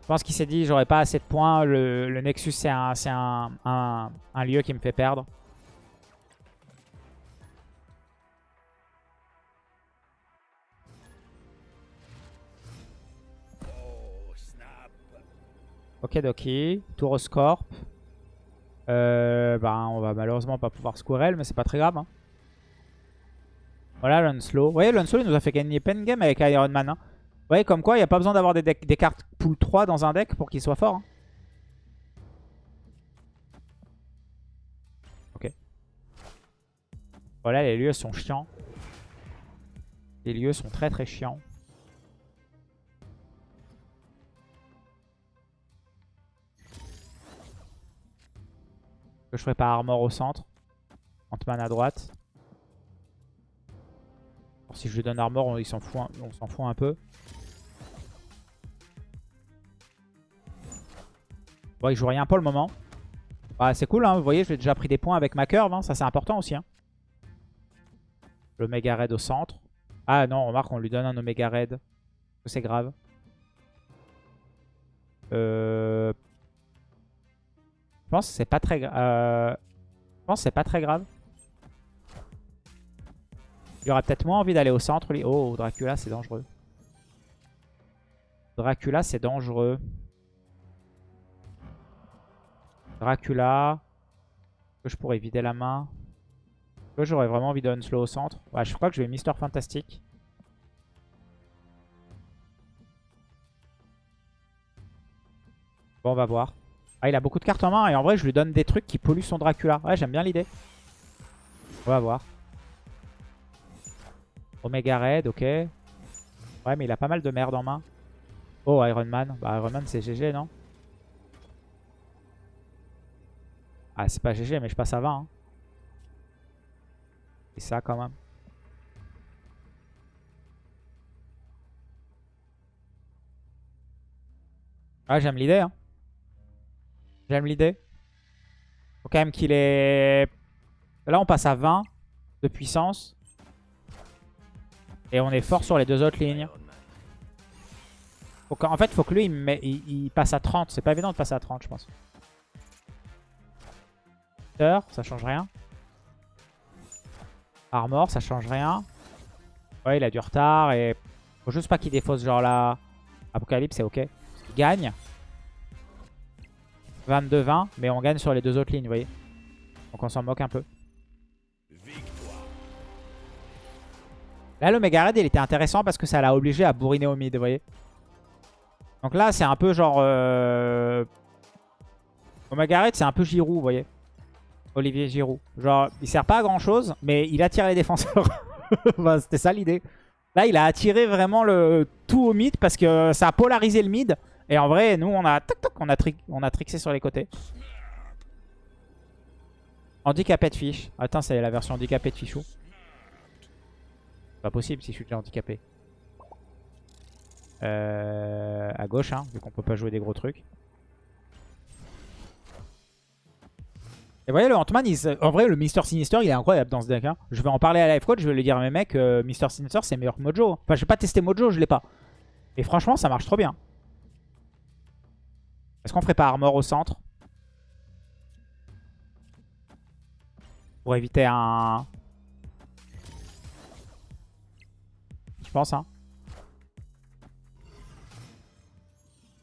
je pense qu'il s'est dit, j'aurais pas assez de points. Le, Nexus, c'est un, un, un, lieu qui me fait perdre. Ok, Doki. Tour au Scorp. Euh, ben, on va malheureusement pas pouvoir Squirrel, mais c'est pas très grave. Hein. Voilà Lunslow. Vous voyez, Lunslow, il nous a fait gagner pen game avec Iron Man. Hein. Vous voyez, comme quoi, il n'y a pas besoin d'avoir des, cartes pool 3 dans un deck pour qu'il soit fort. Hein. Ok. Voilà, les lieux sont chiants. Les lieux sont très très chiants. Que je ferai pas armor au centre. Ant-Man à droite si je lui donne Armor, on s'en fout, s'en fout un peu. Bon, il joue rien pour le moment. Bah, c'est cool, hein. vous voyez, j'ai déjà pris des points avec ma curve. Hein. Ça, c'est important aussi. Hein. Le méga raid au centre. Ah non, remarque, on lui donne un Omega Raid. C'est grave. Euh... Je pense que c'est pas très grave. Euh, je pense c'est pas très grave. Il aurait peut-être moins envie d'aller au centre. Oh, Dracula, c'est dangereux. Dracula, c'est dangereux. Dracula. Que je pourrais vider la main. Que j'aurais vraiment envie de slow au centre. Ouais, je crois que je vais Mister Fantastic. Bon, on va voir. Ah, il a beaucoup de cartes en main et en vrai, je lui donne des trucs qui polluent son Dracula. Ouais, j'aime bien l'idée. On va voir. Omega Red, ok. Ouais, mais il a pas mal de merde en main. Oh, Iron Man. Bah, Iron Man, c'est GG, non? Ah, c'est pas GG, mais je passe à 20. Hein. Et ça, quand même. Ah, j'aime l'idée, hein. J'aime l'idée. Faut quand même qu'il est... Là, on passe à 20 de puissance. Et on est fort sur les deux autres lignes. en fait, il faut que lui, il, passe à 30. C'est pas évident de passer à 30, je pense. Ça change rien. Armor, ça change rien. Ouais, il a du retard et... Faut juste pas qu'il défausse genre là. Apocalypse, c'est ok. Il gagne. 22-20, mais on gagne sur les deux autres lignes, vous voyez. Donc on s'en moque un peu. Là, le Mega il était intéressant parce que ça l'a obligé à bourriner au mid, vous voyez. Donc là, c'est un peu genre... Euh... Raid, c'est un peu Giroud, vous voyez. Olivier Giroud. Genre, il sert pas à grand chose, mais il attire les défenseurs. C'était ça l'idée. Là, il a attiré vraiment le tout au mid parce que ça a polarisé le mid. Et en vrai, nous, on a, on a, on a trixé sur les côtés. Handicapé de fiche. Attends, c'est la version handicapé de fichou. Pas possible si je suis déjà handicapé. Euh, à gauche, hein, vu qu'on peut pas jouer des gros trucs. Et vous voyez, le Ant-Man, en vrai, le Mister Sinister, il est incroyable dans ce deck. Hein. Je vais en parler à Life Coach, je vais lui dire à mes mecs, euh, Mister Sinister, c'est meilleur que Mojo. Enfin, j'ai pas testé Mojo, je l'ai pas. Et franchement, ça marche trop bien. Est-ce qu'on ferait pas Armor au centre? Pour éviter un... Je pense, hein.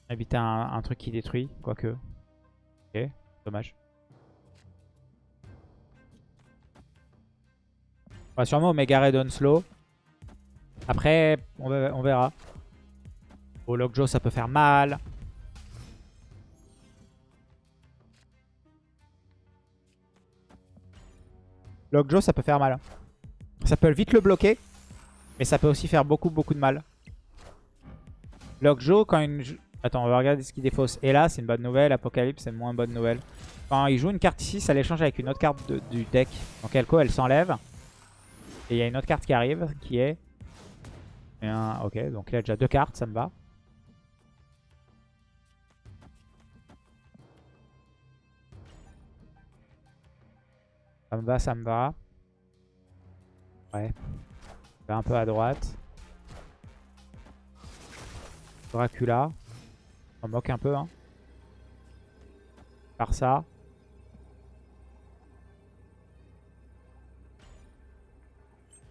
Éviter un, un truc qui détruit, quoique. Ok, dommage. On va sûrement Omega Red Slow. Après, on, verra. Au Lockjaw, ça peut faire mal. Lockjaw, ça peut faire mal. Ça peut vite le bloquer. Mais ça peut aussi faire beaucoup, beaucoup de mal. Lockjaw, quand une... Attends, on va regarder ce qu'il défausse. Et là, c'est une bonne nouvelle. Apocalypse, c'est moins bonne nouvelle. Quand il joue une carte ici, ça l'échange avec une autre carte du deck. Donc Elko, elle s'enlève. Et il y a une autre carte qui arrive qui est... Ok, donc il a déjà deux cartes, ça me va. Ça me va, ça me va. Ouais. Un peu à droite. Dracula. On moque un peu, hein. Par ça.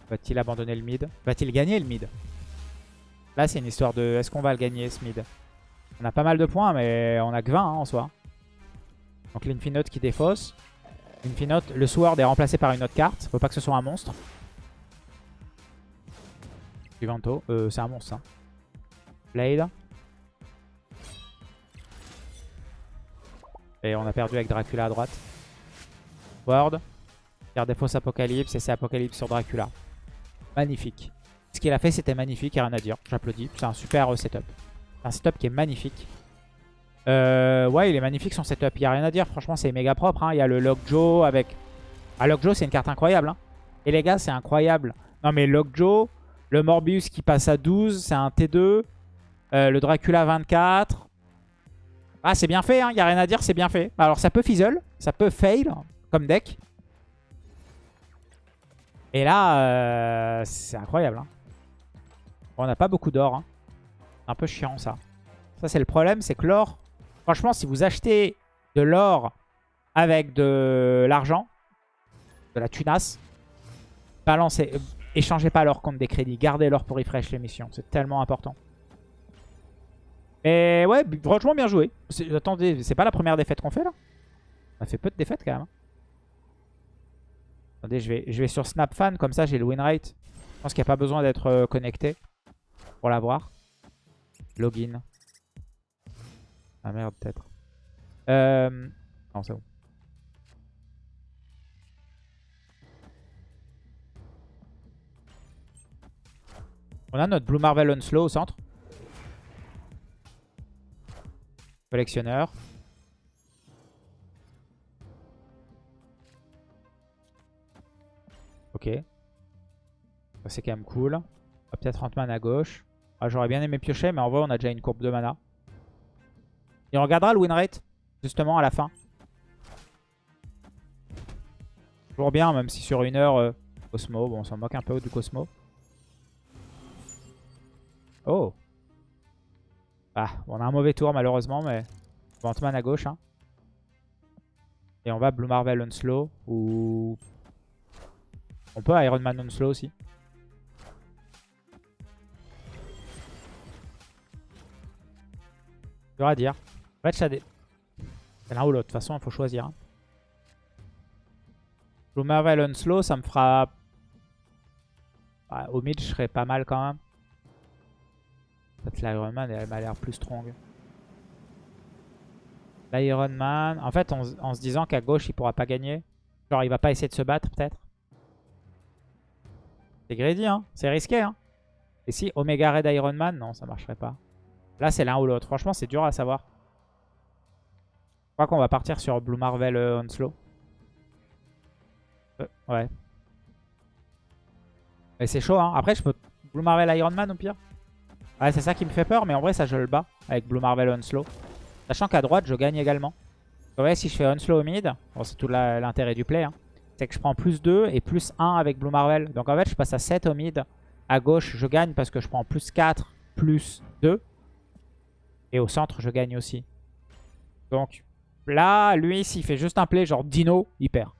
Va-t-il abandonner le mid? Va-t-il gagner le mid? Là, c'est une histoire de est-ce qu'on va le gagner ce mid? On a pas mal de points, mais on a que 20 hein, en soi. Donc l'Infinote qui défausse. Infinote, le Sword est remplacé par une autre carte. Faut pas que ce soit un monstre. Euh, c'est un monstre. Hein. Blade. Et on a perdu avec Dracula à droite. Word. Garde des fausses Apocalypse et c'est Apocalypse sur Dracula. Magnifique. Ce qu'il a fait, c'était magnifique, rien à dire. J'applaudis. C'est un super setup. Un setup qui est magnifique. Euh, ouais, il est magnifique son setup. Il a rien à dire. Franchement, c'est méga propre. hein. Il y a le Lockjaw avec... Ah, Lockjaw, c'est une carte incroyable. hein. Et les gars, c'est incroyable. Non, mais Lockjaw, le Morbius qui passe à 12, c'est un T2. Euh, le Dracula 24. Ah, c'est bien fait. Il n'y a rien à dire, c'est bien fait. Alors, ça peut fizzle. Ça peut fail comme deck. Et là, euh, c'est incroyable. hein. On n'a pas beaucoup d'or. hein. Un peu chiant, ça. Ça, c'est le problème, c'est que l'or... Franchement, si vous achetez de l'or avec de l'argent, de la tunasse, balancez, échangez pas l'or contre des crédits. Gardez l'or pour refresh les missions. C'est tellement important. Et ouais, franchement, bien joué. Attendez, c'est pas la première défaite qu'on fait, là? On a fait peu de défaites, quand même. hein. Attendez, je vais, je vais sur SnapFan, comme ça, j'ai le win rate. Je pense qu'il n'y a pas besoin d'être euh, connecté pour l'avoir. Login. Ah merde, peut-être. Euh... Non, c'est bon. On a notre Blue Marvel Unslow au centre. Collectionneur. Ok. C'est quand même cool. Peut-être Ant-Man à gauche. Ah, J'aurais bien aimé piocher, mais en vrai, on a déjà une courbe de mana. Et on regardera le win rate, justement, à la fin. Toujours bien, même si sur une heure, euh, Cosmo, bon, on s'en moque un peu du Cosmo. Oh Ah, on a un mauvais tour, malheureusement, mais... on va Ant-Man à gauche, hein. Et on va Blue Marvel Unslow, ou... On peut Iron Man Unslow aussi. Dur à dire. En fait, dé- c'est l'un ou l'autre. De toute façon, il faut choisir. hein. Blue Marvel Unslow, ça me fera... Ouais, au mid, je serais pas mal quand même. Peut-être l'Iron Man, elle m'a l'air plus strong. L'Iron Man... En fait, en, en se disant qu'à gauche, il pourra pas gagner. Genre, il va pas essayer de se battre, peut-être. C'est greedy, hein. C'est risqué, hein. Et si Omega Red Iron Man Non, ça marcherait pas. Là, c'est l'un ou l'autre. Franchement, c'est dur à savoir. Je crois qu'on va partir sur Blue Marvel euh, Onslow. Euh, ouais. Et c'est chaud, hein. Après, je peux Blue Marvel Iron Man au pire. Ouais, c'est ça qui me fait peur, mais en vrai, ça, je le bats avec Blue Marvel Onslow. Sachant qu'à droite, je gagne également. Vous voyez, si je fais Onslow au mid, bon, c'est tout l'intérêt du play, hein, c'est que je prends plus 2 et plus 1 avec Blue Marvel. Donc en fait, je passe à 7 au mid. À gauche, je gagne parce que je prends plus 4, plus 2. Et au centre, je gagne aussi. Donc là, lui, s'il fait juste un play genre Dino, il perd.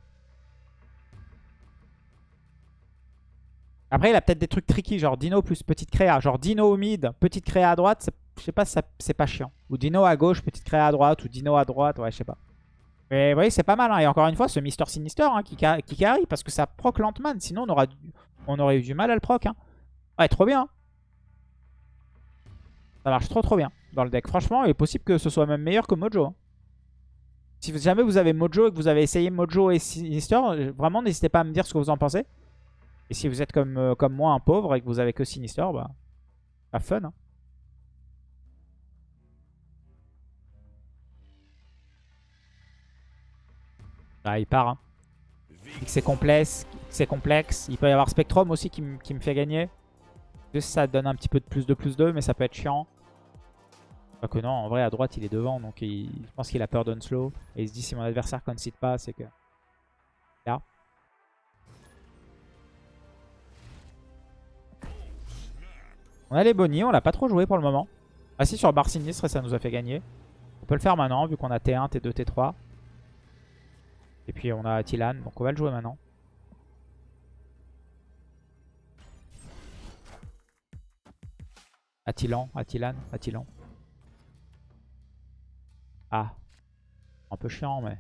Après, il a peut-être des trucs tricky, genre Dino plus petite créa. Genre Dino au mid, petite créa à droite, je sais pas c'est pas chiant. Ou Dino à gauche, petite créa à droite, ou Dino à droite, ouais, je sais pas. Mais vous voyez, c'est pas mal. hein. Et encore une fois, ce Mister Sinister hein, qui, qui carry, parce que ça proc l'Antman. Sinon, on, on aurait eu du mal à le proc. hein. Ouais, trop bien. Ça marche trop trop bien dans le deck. Franchement, il est possible que ce soit même meilleur que Mojo. hein. Si jamais vous avez Mojo et que vous avez essayé Mojo et Sinister, euh, vraiment n'hésitez pas à me dire ce que vous en pensez. Et si vous êtes comme, euh, comme moi un pauvre et que vous avez que Sinister, bah, pas fun. hein. Ah, il part. Hein. C'est complexe, c'est complexe. Il peut y avoir Spectrum aussi qui, qui me fait gagner. Juste ça donne un petit peu de plus de plus 2, mais ça peut être chiant. Pas que non, en vrai à droite il est devant, donc il- je pense qu'il a peur d'Unslow. Et il se dit si mon adversaire concede pas, c'est que... On a les bonnies, on l'a pas trop joué pour le moment. Ah si, sur Bar Sinistre, ça nous a fait gagner. On peut le faire maintenant, vu qu'on a T1, T2, T3. Et puis on a Tilan, donc on va le jouer maintenant. Attilan, Attilan, Attilan. Ah. Un peu chiant, mais...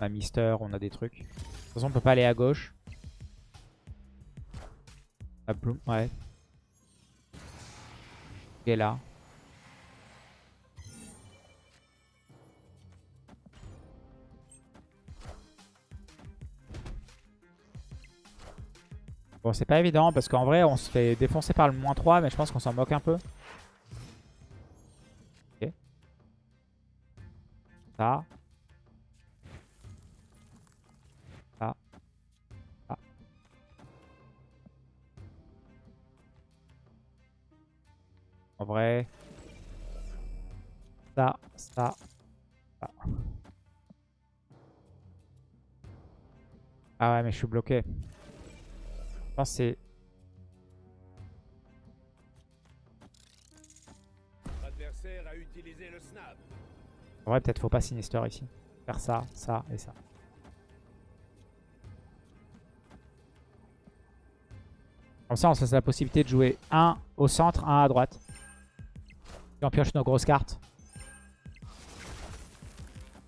On a Mister, on a des trucs. De toute façon, on peut pas aller à gauche. Ouais. Il est là. Bon, c'est pas évident parce qu'en vrai, on se fait défoncer par le moins 3, mais je pense qu'on s'en moque un peu. Ok. Ça. En vrai. Ça, ça, ça. Ah ouais, mais je suis bloqué. Je pense que c'est... En vrai, peut-être faut pas Sinister ici. Faire ça, ça et ça. Comme ça, on se laisse la possibilité de jouer un au centre, un à droite. Et on pioche nos grosses cartes.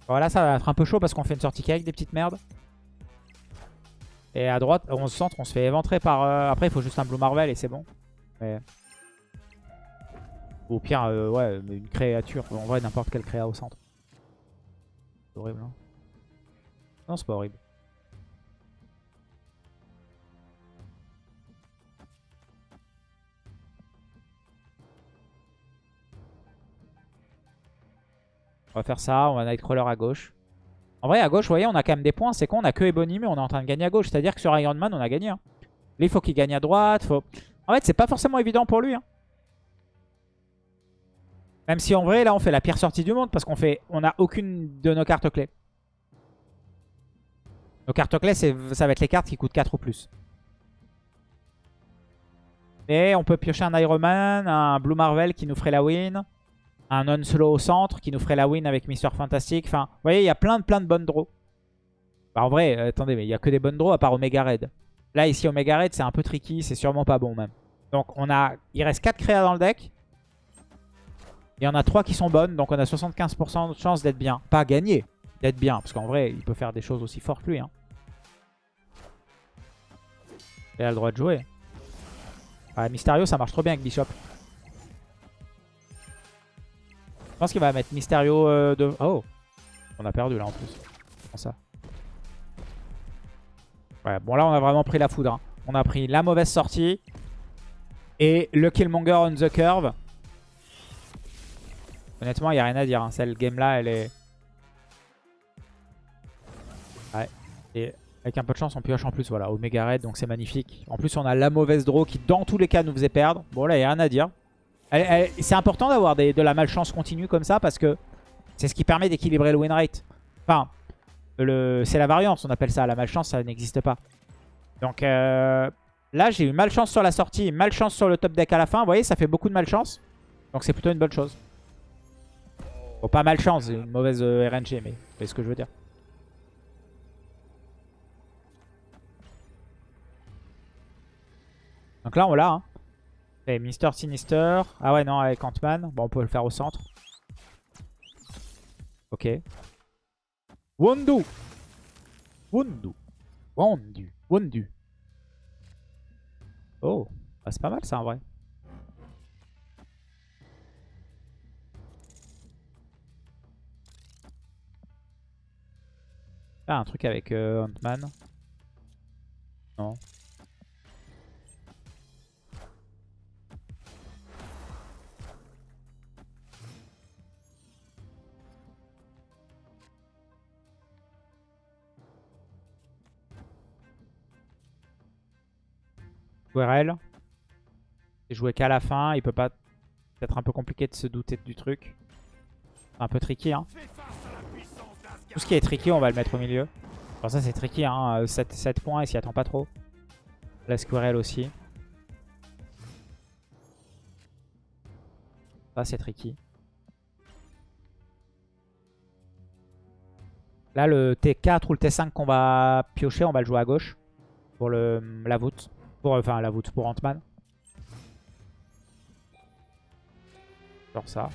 Voilà, ça va être un peu chaud parce qu'on fait une sortie avec des petites merdes. Et à droite, on se centre, on se fait éventrer par... euh, Après, il faut juste un Blue Marvel et c'est bon. Mais... Ou pire, euh, ouais, une créature. En vrai, n'importe quelle créa au centre. C'est horrible, hein. Non, c'est pas horrible. On va faire ça, on va Nightcrawler à gauche. En vrai, à gauche, vous voyez, on a quand même des points. C'est con, on a que Ebony, mais on est en train de gagner à gauche. C'est-à-dire que sur Iron Man, on a gagné. hein. Là, il faut qu'il gagne à droite. En fait, c'est pas forcément évident pour lui. hein. Même si en vrai, là, on fait la pire sortie du monde parce qu'on fait, on a aucune de nos cartes clés. Nos cartes clés, ça va être les cartes qui coûtent 4 ou plus. Et on peut piocher un Iron Man, un Blue Marvel qui nous ferait la win, un Unslow au centre qui nous ferait la win avec Mister Fantastic. Enfin, vous voyez, il y a plein de, plein de bonnes draws. Bah, en vrai, euh, attendez, mais il y a que des bonnes draws à part Omega Red. Là, ici, Omega Red, c'est un peu tricky, c'est sûrement pas bon même. Donc, on a, il reste 4 créas dans le deck. Il y en a 3 qui sont bonnes, donc on a 75% de chance d'être bien. Pas gagner, d'être bien. Parce qu'en vrai, il peut faire des choses aussi fortes lui. Hein. Il a le droit de jouer. Ah, Mysterio, ça marche trop bien avec Bishop. Pense qu'il va mettre Mysterio euh, de... Oh On a perdu là en plus. Comment ça? Ouais, bon là on a vraiment pris la foudre. hein. On a pris la mauvaise sortie. Et le Killmonger on the curve. Honnêtement, il n'y a rien à dire. hein. Cette game-là, elle est... Ouais. Et avec un peu de chance, on pioche en plus. Voilà, Omega Red, donc c'est magnifique. En plus, on a la mauvaise draw qui, dans tous les cas, nous faisait perdre. Bon, là, il n'y a rien à dire. C'est important d'avoir de la malchance continue comme ça parce que c'est ce qui permet d'équilibrer le win rate. Enfin, c'est la variance, on appelle ça. La malchance, ça n'existe pas. Donc euh, là, j'ai eu malchance sur la sortie malchance sur le top deck à la fin. Vous voyez, ça fait beaucoup de malchance. Donc c'est plutôt une bonne chose. Bon, pas malchance, c'est une mauvaise euh, RNG, mais c'est ce que je veux dire. Donc là, on l'a. Hein. Et Mister Sinister. Ah ouais, non, avec Ant-Man. Bon, on peut le faire au centre. Ok. Wondu. Wondu. Wondu. Wondu. Oh. Ah, c'est pas mal ça en vrai. Ah, un truc avec euh, Ant-Man. Non. Squirrel. C'est joué qu'à la fin. Il peut pas. Peut-être un peu compliqué de se douter du truc. Un peu tricky. Hein. Tout ce qui est tricky, on va le mettre au milieu. Bon, ça, c'est tricky. Hein. 7, 7 points, il s'y attend pas trop. La Squirrel aussi. Ça, c'est tricky. Là, le T4 ou le T5 qu'on va piocher, on va le jouer à gauche. Pour le, la voûte. Pour, enfin, la voûte pour Ant-Man. Genre ça.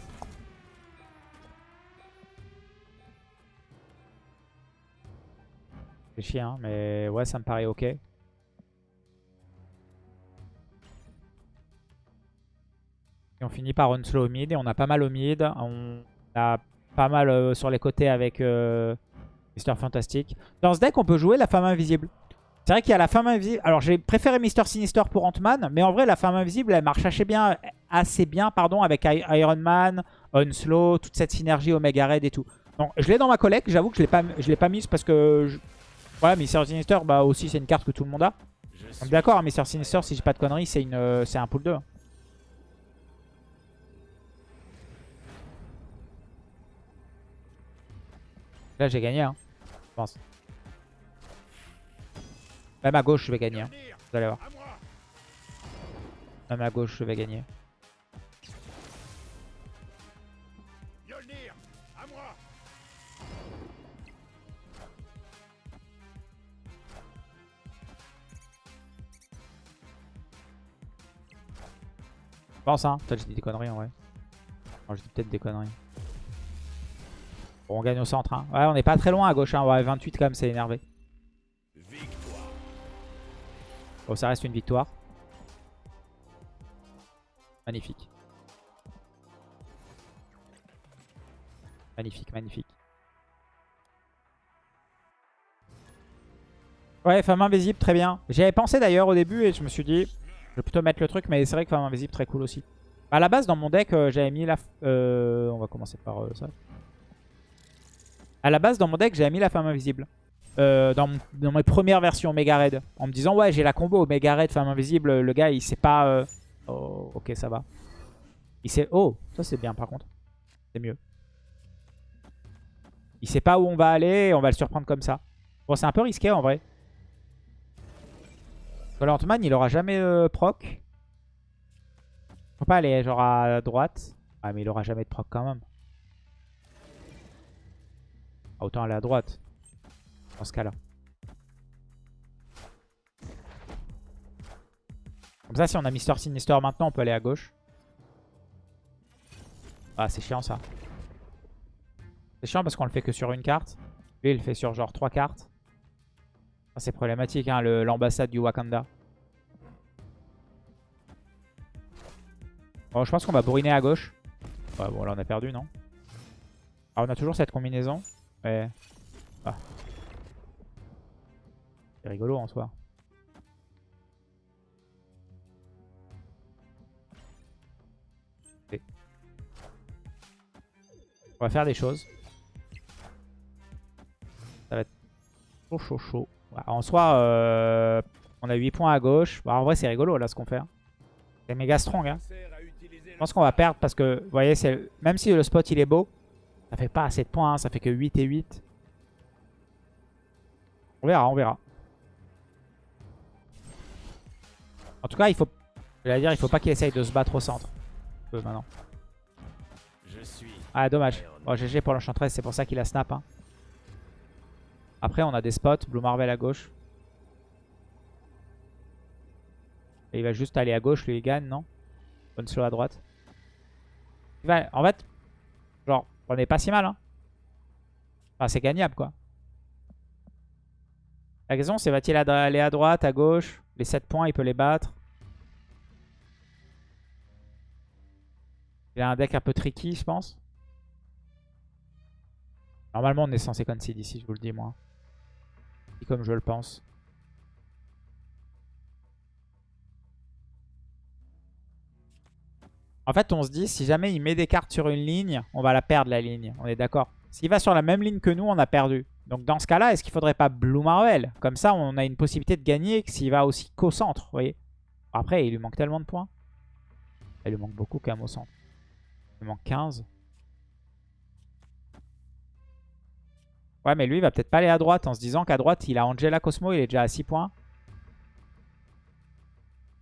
C'est hein, mais ouais, ça me paraît ok. Et on finit par un slow au mid. Et on a pas mal au mid. On a pas mal euh, sur les côtés avec euh, Mister Fantastic. Dans ce deck, on peut jouer la femme invisible. C'est vrai qu'il y a la femme invisible. Alors, j'ai préféré Mister Sinister pour Ant-Man. Mais en vrai, la femme invisible, elle marche assez bien, assez bien pardon, avec Iron Man, Onslow, toute cette synergie Omega Red et tout. Non, je l'ai dans ma collecte. J'avoue que je l'ai pas, je l'ai pas mise parce que... Je... Ouais, Mr. Sinister, bah aussi c'est une carte que tout le monde a. Donc suis D'accord, Mr. Sinister, si j'ai pas de conneries, c'est une, euh, c'est un pool 2. Là, j'ai gagné, hein, je pense. Même à gauche, je vais gagner. hein. Vous allez voir. Même à gauche, je vais gagner. Je pense, hein. Peut-être je dis des conneries, en vrai. Je dis peut-être des conneries. Bon, on gagne au centre, hein. Ouais, on n'est pas très loin à gauche, hein. Ouais, 28 quand même, c'est énervé. Bon, ça reste une victoire. Magnifique. Magnifique, magnifique. Ouais, femme invisible, très bien. J'y avais pensé d'ailleurs au début et je me suis dit, je vais plutôt mettre le truc, mais c'est vrai que femme invisible, très cool aussi. À la base, dans mon deck, euh, j'avais mis la... euh, on va commencer par euh, ça. À la base, dans mon deck, j'avais mis la femme invisible. Euh, dans, dans mes premières versions Mega Raid. En me disant, ouais, j'ai la combo Mega Raid, femme invisible. Le gars, il sait pas... euh, Oh, ok, ça va. Il sait... Oh, ça c'est bien par contre. C'est mieux. Il sait pas où on va aller on va le surprendre comme ça. Bon, c'est un peu risqué en vrai. Ant-Man, il aura jamais euh, proc. Faut pas aller genre à droite. Ah, mais il aura jamais de proc quand même. Ah, autant aller à droite. Dans ce cas-là. Comme ça, si on a Mister Sinister maintenant, on peut aller à gauche. Ah, c'est chiant ça. C'est chiant parce qu'on le fait que sur une carte. Lui, il le fait sur genre trois cartes. Ça, c'est problématique, hein, l'ambassade du Wakanda. Bon, je pense qu'on va bourriner à gauche. Ouais, bon, là, on a perdu, non? Ah, on a toujours cette combinaison. Ouais. Ah. C'est rigolo en soi. On va faire des choses. Ça va être chaud, chaud, chaud. En soi, euh, on a 8 points à gauche. Bah, en vrai, c'est rigolo là ce qu'on fait. hein. C'est méga strong. Hein. Je pense qu'on va perdre parce que, vous voyez, même si le spot il est beau, ça fait pas assez de points, hein, ça fait que 8 et 8. On verra, on verra. En tout cas, il faut, je dire, il faut pas qu'il essaye de se battre au centre. Euh, maintenant. Je suis Ah, dommage. Bon, GG pour l'enchantress, c'est pour ça qu'il a snap. hein. Après, on a des spots. Blue Marvel à gauche. Et il va juste aller à gauche, lui, il gagne, non? Bonne slow à droite. Il va- En fait, genre, on est pas si mal. Hein. Enfin, c'est gagnable, quoi. La question, c'est va-t-il aller à droite, à gauche? Les 7 points, il peut les battre. Il a un deck un peu tricky, je pense. Normalement, on est censé concede ici, je vous le dis, moi. Et comme je le pense. En fait, on se dit, si jamais il met des cartes sur une ligne, on va la perdre, la ligne. On est d'accord S'il va sur la même ligne que nous, on a perdu. Donc dans ce cas-là, est-ce qu'il faudrait pas Blue Marvel? Comme ça, on a une possibilité de gagner s'il va aussi qu'au centre, vous voyez Après, il lui manque tellement de points. Il lui manque beaucoup quand même au centre. Il lui manque 15. Ouais, mais lui, il va peut-être pas aller à droite en se disant qu'à droite, il a Angela Cosmo, il est déjà à 6 points.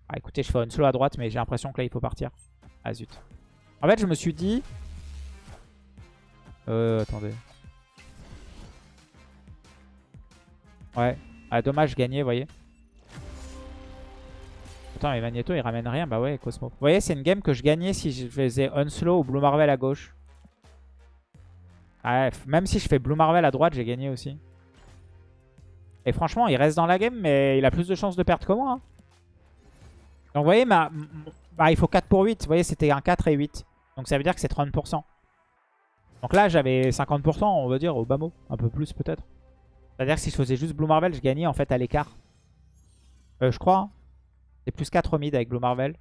Ah, écoutez, je fais une slow à droite, mais j'ai l'impression que là, il faut partir. Ah, zut. En fait, je me suis dit... Euh, attendez. Ouais. Ah, dommage, gagné, vous voyez. Attends, Magneto, il ramène rien. Bah ouais, Cosmo. Vous voyez, c'est une game que je gagnais si je faisais Unslow ou Blue Marvel à gauche. Ah, même si je fais Blue Marvel à droite, j'ai gagné aussi. Et franchement, il reste dans la game, mais il a plus de chances de perdre que moi. hein. Donc vous voyez, bah, il faut 4 pour 8. Vous voyez, c'était un 4 et 8. Donc ça veut dire que c'est 30%. Donc là, j'avais 50%, on va dire, au bas mot. Un peu plus peut-être. C'est-à-dire que si je faisais juste Blue Marvel, je gagnais en fait à l'écart. Euh, je crois. hein. C'est plus 4 mid avec Blue Marvel.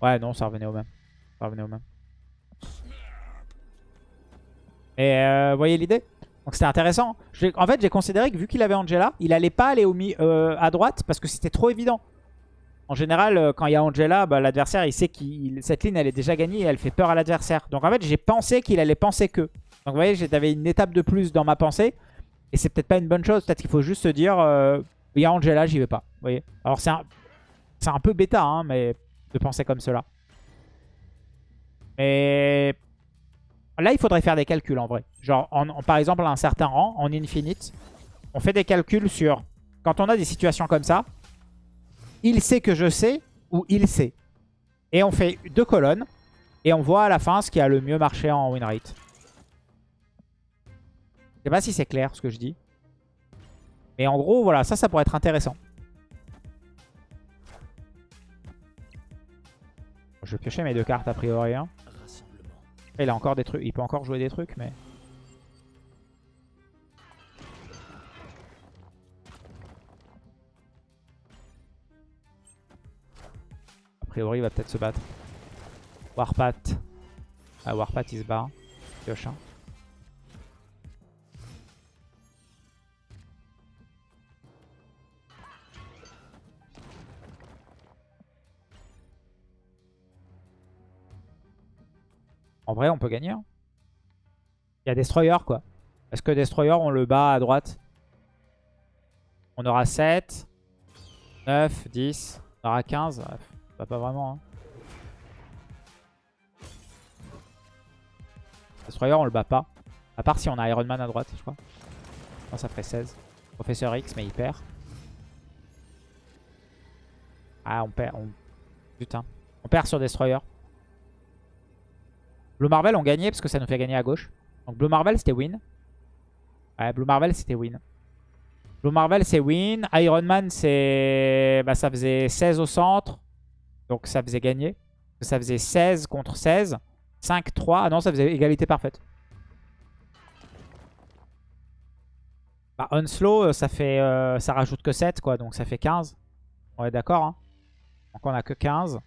Ouais, non, ça revenait au même. Ça revenait au même. Et euh, vous voyez l'idée? Donc c'était intéressant. En fait, j'ai considéré que vu qu'il avait Angela, il allait pas aller au mi euh, à droite parce que c'était trop évident. En général, euh, quand il y a Angela, bah, l'adversaire, il sait que cette ligne, elle est déjà gagnée et elle fait peur à l'adversaire. Donc en fait, j'ai pensé qu'il allait penser que. Donc vous voyez, j'avais une étape de plus dans ma pensée. Et c'est peut-être pas une bonne chose. Peut-être qu'il faut juste se dire, euh, il y a Angela, j'y vais pas. Vous voyez? Alors c'est un, c'est un peu bêta, hein, mais de penser comme cela. Mais là, il faudrait faire des calculs en vrai. Genre, en- en- par exemple, à un certain rang, en infinite, on fait des calculs sur... Quand on a des situations comme ça, il sait que je sais ou il sait. Et on fait deux colonnes et on voit à la fin ce qui a le mieux marché en win rate. Je sais pas si c'est clair ce que je dis. Mais en gros, voilà, ça, ça pourrait être intéressant. Je vais piocher mes deux cartes a priori. hein. Il a encore des trucs, il peut encore jouer des trucs, mais. A priori, il va peut-être se battre. Warpath. Ah, Warpath, il se barre. Pioche. hein. En vrai, on peut gagner. hein. Il y a Destroyer, quoi. Est-ce que Destroyer, on le bat à droite On aura 7, 9, 10, on aura 15. Ouais, bah, pas vraiment. hein. Destroyer, on le bat pas. À part si on a Iron Man à droite, je crois. Non, ça ferait 16. Professeur X, mais il perd. Ah, on perd. Putain. On perd sur Destroyer. Blue Marvel, on gagnait parce que ça nous fait gagner à gauche. Donc Blue Marvel, c'était win. Ouais, Blue Marvel, c'était win. Blue Marvel, c'est win. Iron Man, c'est... Bah, ça faisait 16 au centre. Donc ça faisait gagner. Ça faisait 16 contre 16. 5, 3. Ah non, ça faisait égalité parfaite. Bah, Unslow, euh, ça fait, euh, ça rajoute que 7, quoi. Donc ça fait 15. On est d'accord, hein. Donc on a que 15.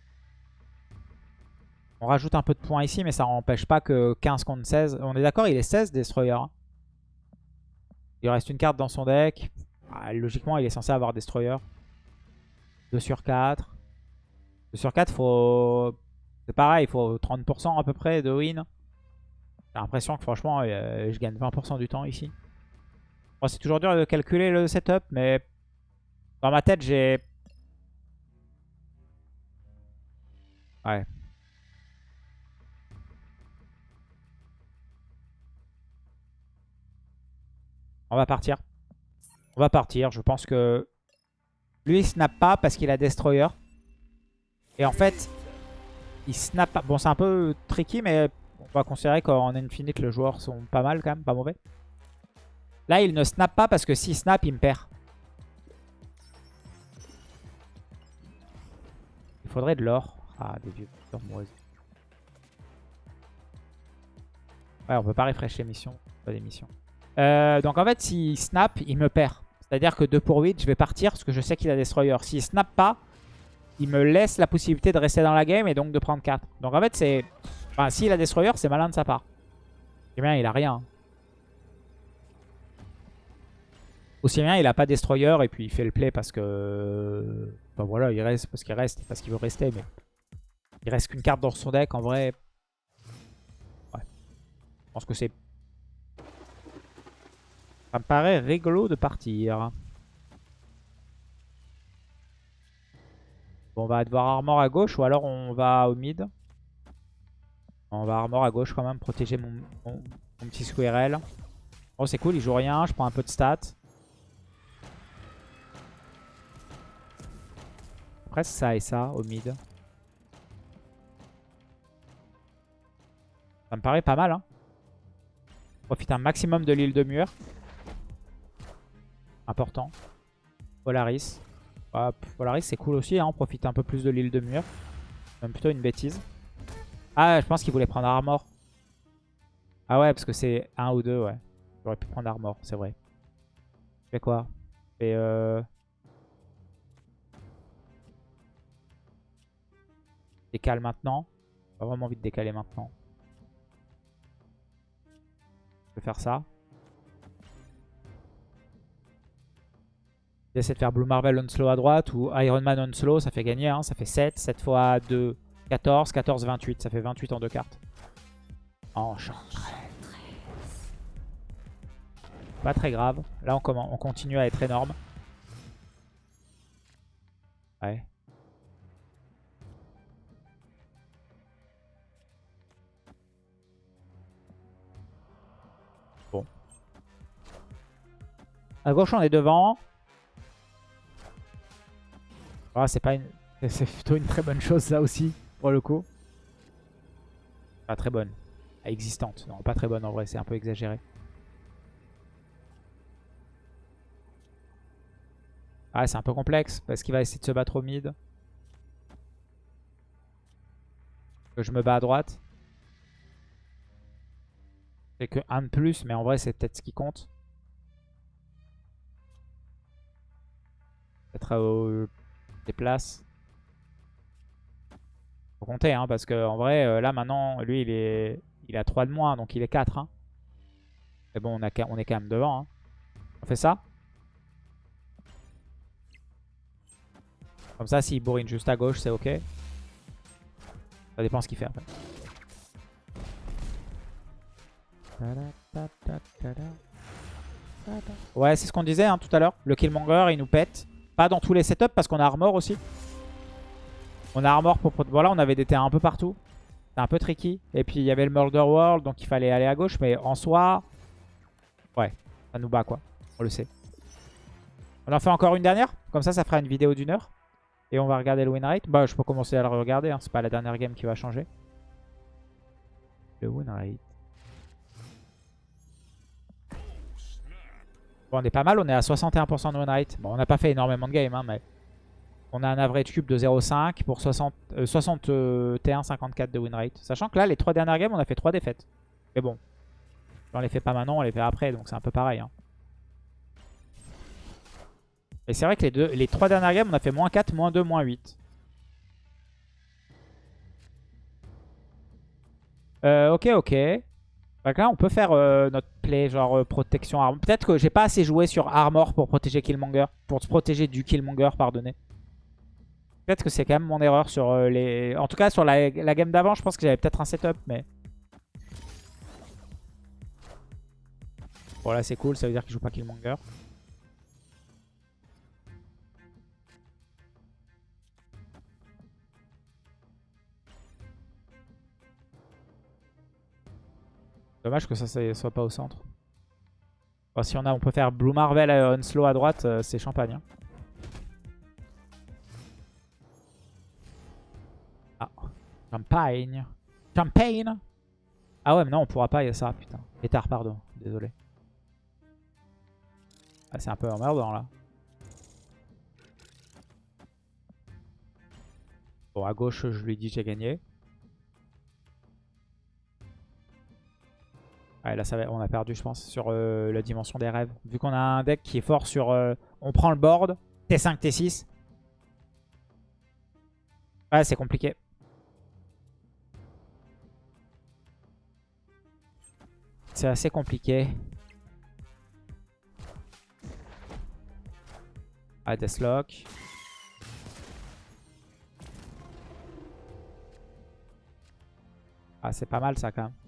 On rajoute un peu de points ici, mais ça n'empêche pas que 15 contre 16. On est d'accord, il est 16 Destroyer. Il reste une carte dans son deck. Ah, logiquement, il est censé avoir Destroyer. 2 sur 4. 2 sur 4, faut... c'est pareil, il faut 30% à peu près de win. J'ai l'impression que franchement, euh, je gagne 20% du temps ici. C'est toujours dur de calculer le setup, mais dans ma tête, j'ai... Ouais. On va partir. On va partir. Je pense que lui, il snap pas parce qu'il a Destroyer. Et en fait, il snap pas. Bon, c'est un peu tricky, mais on va considérer qu'en Infinite, les joueurs sont pas mal quand même, pas mauvais. Là, il ne snap pas parce que s'il snap, il me perd. Il faudrait de l'or. Ah, des vieux. Ouais, on peut pas refresh les missions. Pas des missions. Euh, donc en fait, s'il snap, il me perd. C'est-à-dire que 2 pour 8, je vais partir parce que je sais qu'il a Destroyer. S'il snap pas, il me laisse la possibilité de rester dans la game et donc de prendre 4. Donc en fait, c'est... Enfin, s'il a Destroyer, c'est malin de sa part. Et bien, il a rien. Aussi bien, il a pas Destroyer et puis il fait le play parce que... Enfin voilà, il reste parce qu'il reste, parce qu'il veut rester. Mais il reste qu'une carte dans son deck. En vrai, ouais. Je pense que c'est ça me paraît rigolo de partir. Bon, on va devoir armor à gauche ou alors on va au mid. On va armor à gauche quand même, protéger mon, petit squirrel. Oh, c'est cool, il joue rien, je prends un peu de stats. Après, ça et ça au mid. Ça me paraît pas mal, hein. Profite un maximum de l'île de mur. Important. Polaris. Ah, Polaris, c'est cool aussi. Hein. On profite un peu plus de l'île de mur. Même plutôt une bêtise. Ah, je pense qu'il voulait prendre Armor. Ah ouais, parce que c'est un ou deux, ouais. J'aurais pu prendre Armor, c'est vrai. Je fais quoi? Je fais euh... Décale maintenant. Pas vraiment envie de décaler maintenant. Je vais faire ça. J'essaie de faire Blue Marvel on slow à droite ou Iron Man on slow, ça fait gagner. Hein. Ça fait 7, 7 fois 2, 14, 14, 28. Ça fait 28 en deux cartes. Enchantress. Pas très grave. Là, on, on continue à être énorme. Ouais. Bon. À gauche, on est devant. Ah, c'est pas une... C'est plutôt une très bonne chose, ça aussi, pour le coup. Pas très bonne. Existante. Non, pas très bonne en vrai, c'est un peu exagéré. Ah, c'est un peu complexe parce qu'il va essayer de se battre au mid. Que je me bats à droite. C'est que un de plus, mais en vrai, c'est peut-être ce qui compte. Peut-être au des places. Faut compter, hein, parce que en vrai, euh, là maintenant, lui, il est, il a 3 de moins, donc il est 4. Hein. Mais bon, on, a, on est quand même devant. Hein. On fait ça Comme ça, s'il bourrine juste à gauche, c'est ok. Ça dépend ce qu'il fait après. Ouais, c'est ce qu'on disait tout à l'heure. Le Killmonger, il nous pète. Dans tous les setups parce qu'on a armor aussi. On a armor pour... Voilà, on avait des terrains un peu partout. C'est un peu tricky. Et puis il y avait le Murder World, donc il fallait aller à gauche. Mais en soi, ouais, ça nous bat quoi. On le sait. On en fait encore une dernière. Comme ça, ça fera une vidéo d'une heure. Et on va regarder le win rate. Bah, je peux commencer à le regarder. Hein. C'est pas la dernière game qui va changer. Le win rate. Bon, on est pas mal. On est à 61% de win rate. Bon, on n'a pas fait énormément de games, hein, mais... On a un average cube de 0,5 pour 60, 61,54 de win rate. Sachant que là, les trois dernières games, on a fait trois défaites. Mais bon, on les fait pas maintenant, on les fait après, donc c'est un peu pareil. Hein. Et c'est vrai que les, deux, les trois dernières games, on a fait moins 4, moins 2, moins 8. Euh, ok, ok. Là, on peut faire euh, notre play, genre euh, protection armor. Peut-être que j'ai pas assez joué sur armor pour protéger Killmonger. Pour se protéger du Killmonger, pardonnez. Peut-être que c'est quand même mon erreur sur euh, les... En tout cas, sur la, la game d'avant, je pense que j'avais peut-être un setup, mais... Bon, là, c'est cool. Ça veut dire qu'il joue pas Killmonger. Dommage que ça soit pas au centre. si on a, on peut faire Blue Marvel on slow à droite, euh, c'est champagne. Hein. Ah, champagne. Champagne Ah ouais, mais non, on pourra pas, il y a ça, putain. Pétard, pardon, désolé. Ah, c'est un peu emmerdant là. Bon, à gauche, je lui dis j'ai gagné. Ouais, là, ça va, on a perdu, je pense, sur euh, la dimension des rêves. Vu qu'on a un deck qui est fort sur... Euh, on prend le board, T5, T6. Ouais, c'est compliqué. C'est assez compliqué. Ah, Deathlock. Ah, c'est pas mal ça quand même.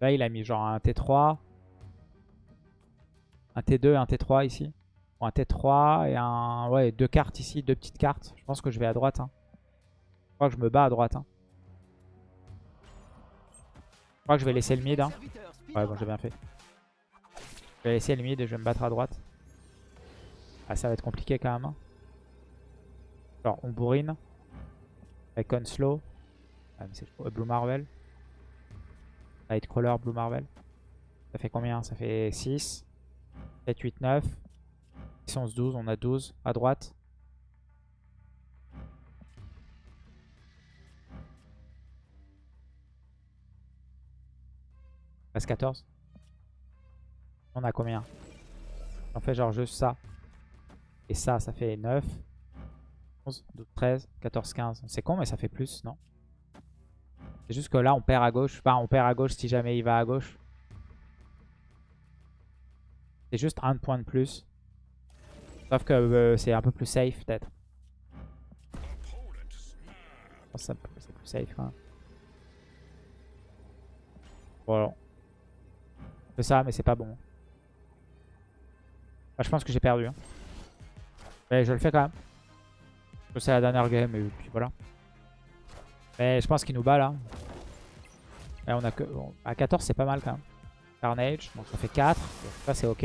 Là, il a mis genre un T3. Un T2 et un T3 ici. Ou un T3 et un... Ouais, deux cartes ici, deux petites cartes. Je pense que je vais à droite. Hein. Je crois que je me bats à droite. Hein. Je crois que je vais laisser le mid. Hein. Ouais, bon, j'ai bien fait. Je vais laisser le mid et je vais me battre à droite. Ah, ça va être compliqué quand même. Hein. Alors, on bourrine. Avec Onslow. Ah, Blue Marvel. Nightcrawler, Blue Marvel. Ça fait combien? Ça fait 6, 7, 8, 9. 10, 11, 12. On a 12 à droite. Reste 14. On a combien? On fait genre juste ça. Et ça, ça fait 9. 11, 12, 13, 14, 15. C'est con, mais ça fait plus, non? C'est juste que là, on perd à gauche. Enfin, on perd à gauche si jamais il va à gauche. C'est juste un point de plus. Sauf que euh, c'est un peu plus safe, peut-être. Je pense que c'est plus safe, quand même. Voilà. C'est ça, mais c'est pas bon. Je pense que j'ai perdu. hein. Mais je le fais quand même. C'est la dernière game et puis voilà. Mais je pense qu'il nous bat là. A que, bon, à 14 c'est pas mal quand même. Carnage, donc ça fait 4. Donc ça c'est ok.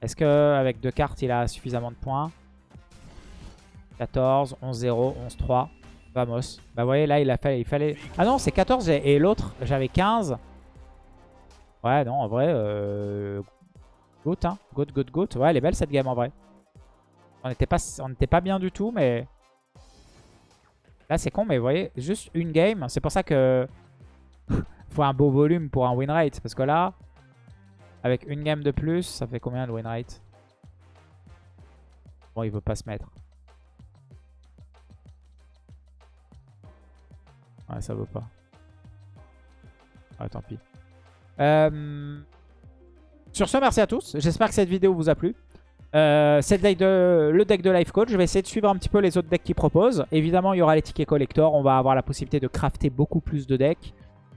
Est-ce que avec deux cartes il a suffisamment de points? 14, 11-0, 11-3. Vamos. Bah vous voyez là il a fallu, fallait... Ah non c'est 14 et, l'autre j'avais 15. Ouais non en vrai... Euh... Goat hein. Goat, goat, goat. Ouais elle est belle cette game en vrai. On n'était pas, pas bien du tout, mais... Là, c'est con, mais vous voyez, juste une game. C'est pour ça que... faut un beau volume pour un win rate. Parce que là, avec une game de plus, ça fait combien le win rate? Bon, il veut pas se mettre. Ouais, ça veut pas. Ouais, tant pis. Euh, Sur ce, merci à tous. J'espère que cette vidéo vous a plu. Euh, c'est le deck de, le deck de Life Coach. Je vais essayer de suivre un petit peu les autres decks qu'il propose. Évidemment, il y aura les tickets collector. On va avoir la possibilité de crafter beaucoup plus de decks.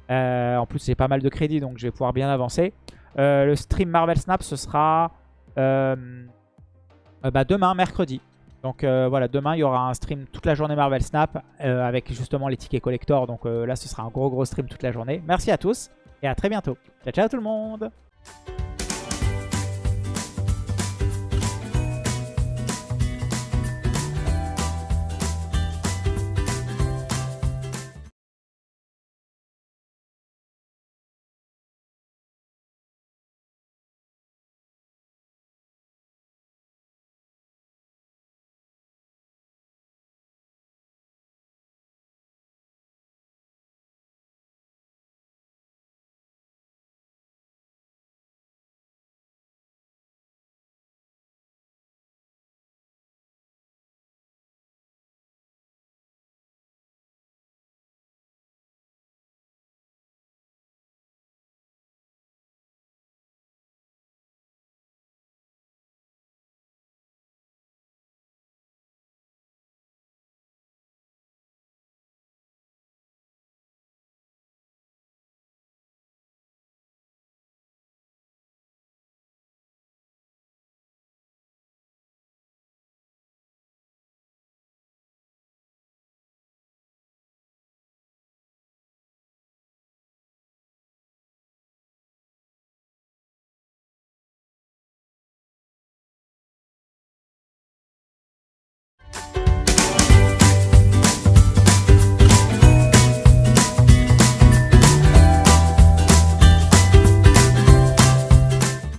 Euh, en plus, j'ai pas mal de crédits, donc je vais pouvoir bien avancer. Euh, le stream Marvel Snap, ce sera euh, bah, demain, mercredi. Donc voilà, demain, il y aura un stream toute la journée Marvel Snap avec justement les tickets collector. Donc là, ce sera un gros gros stream toute la journée. Merci à tous et à très bientôt. Ciao, ciao tout le monde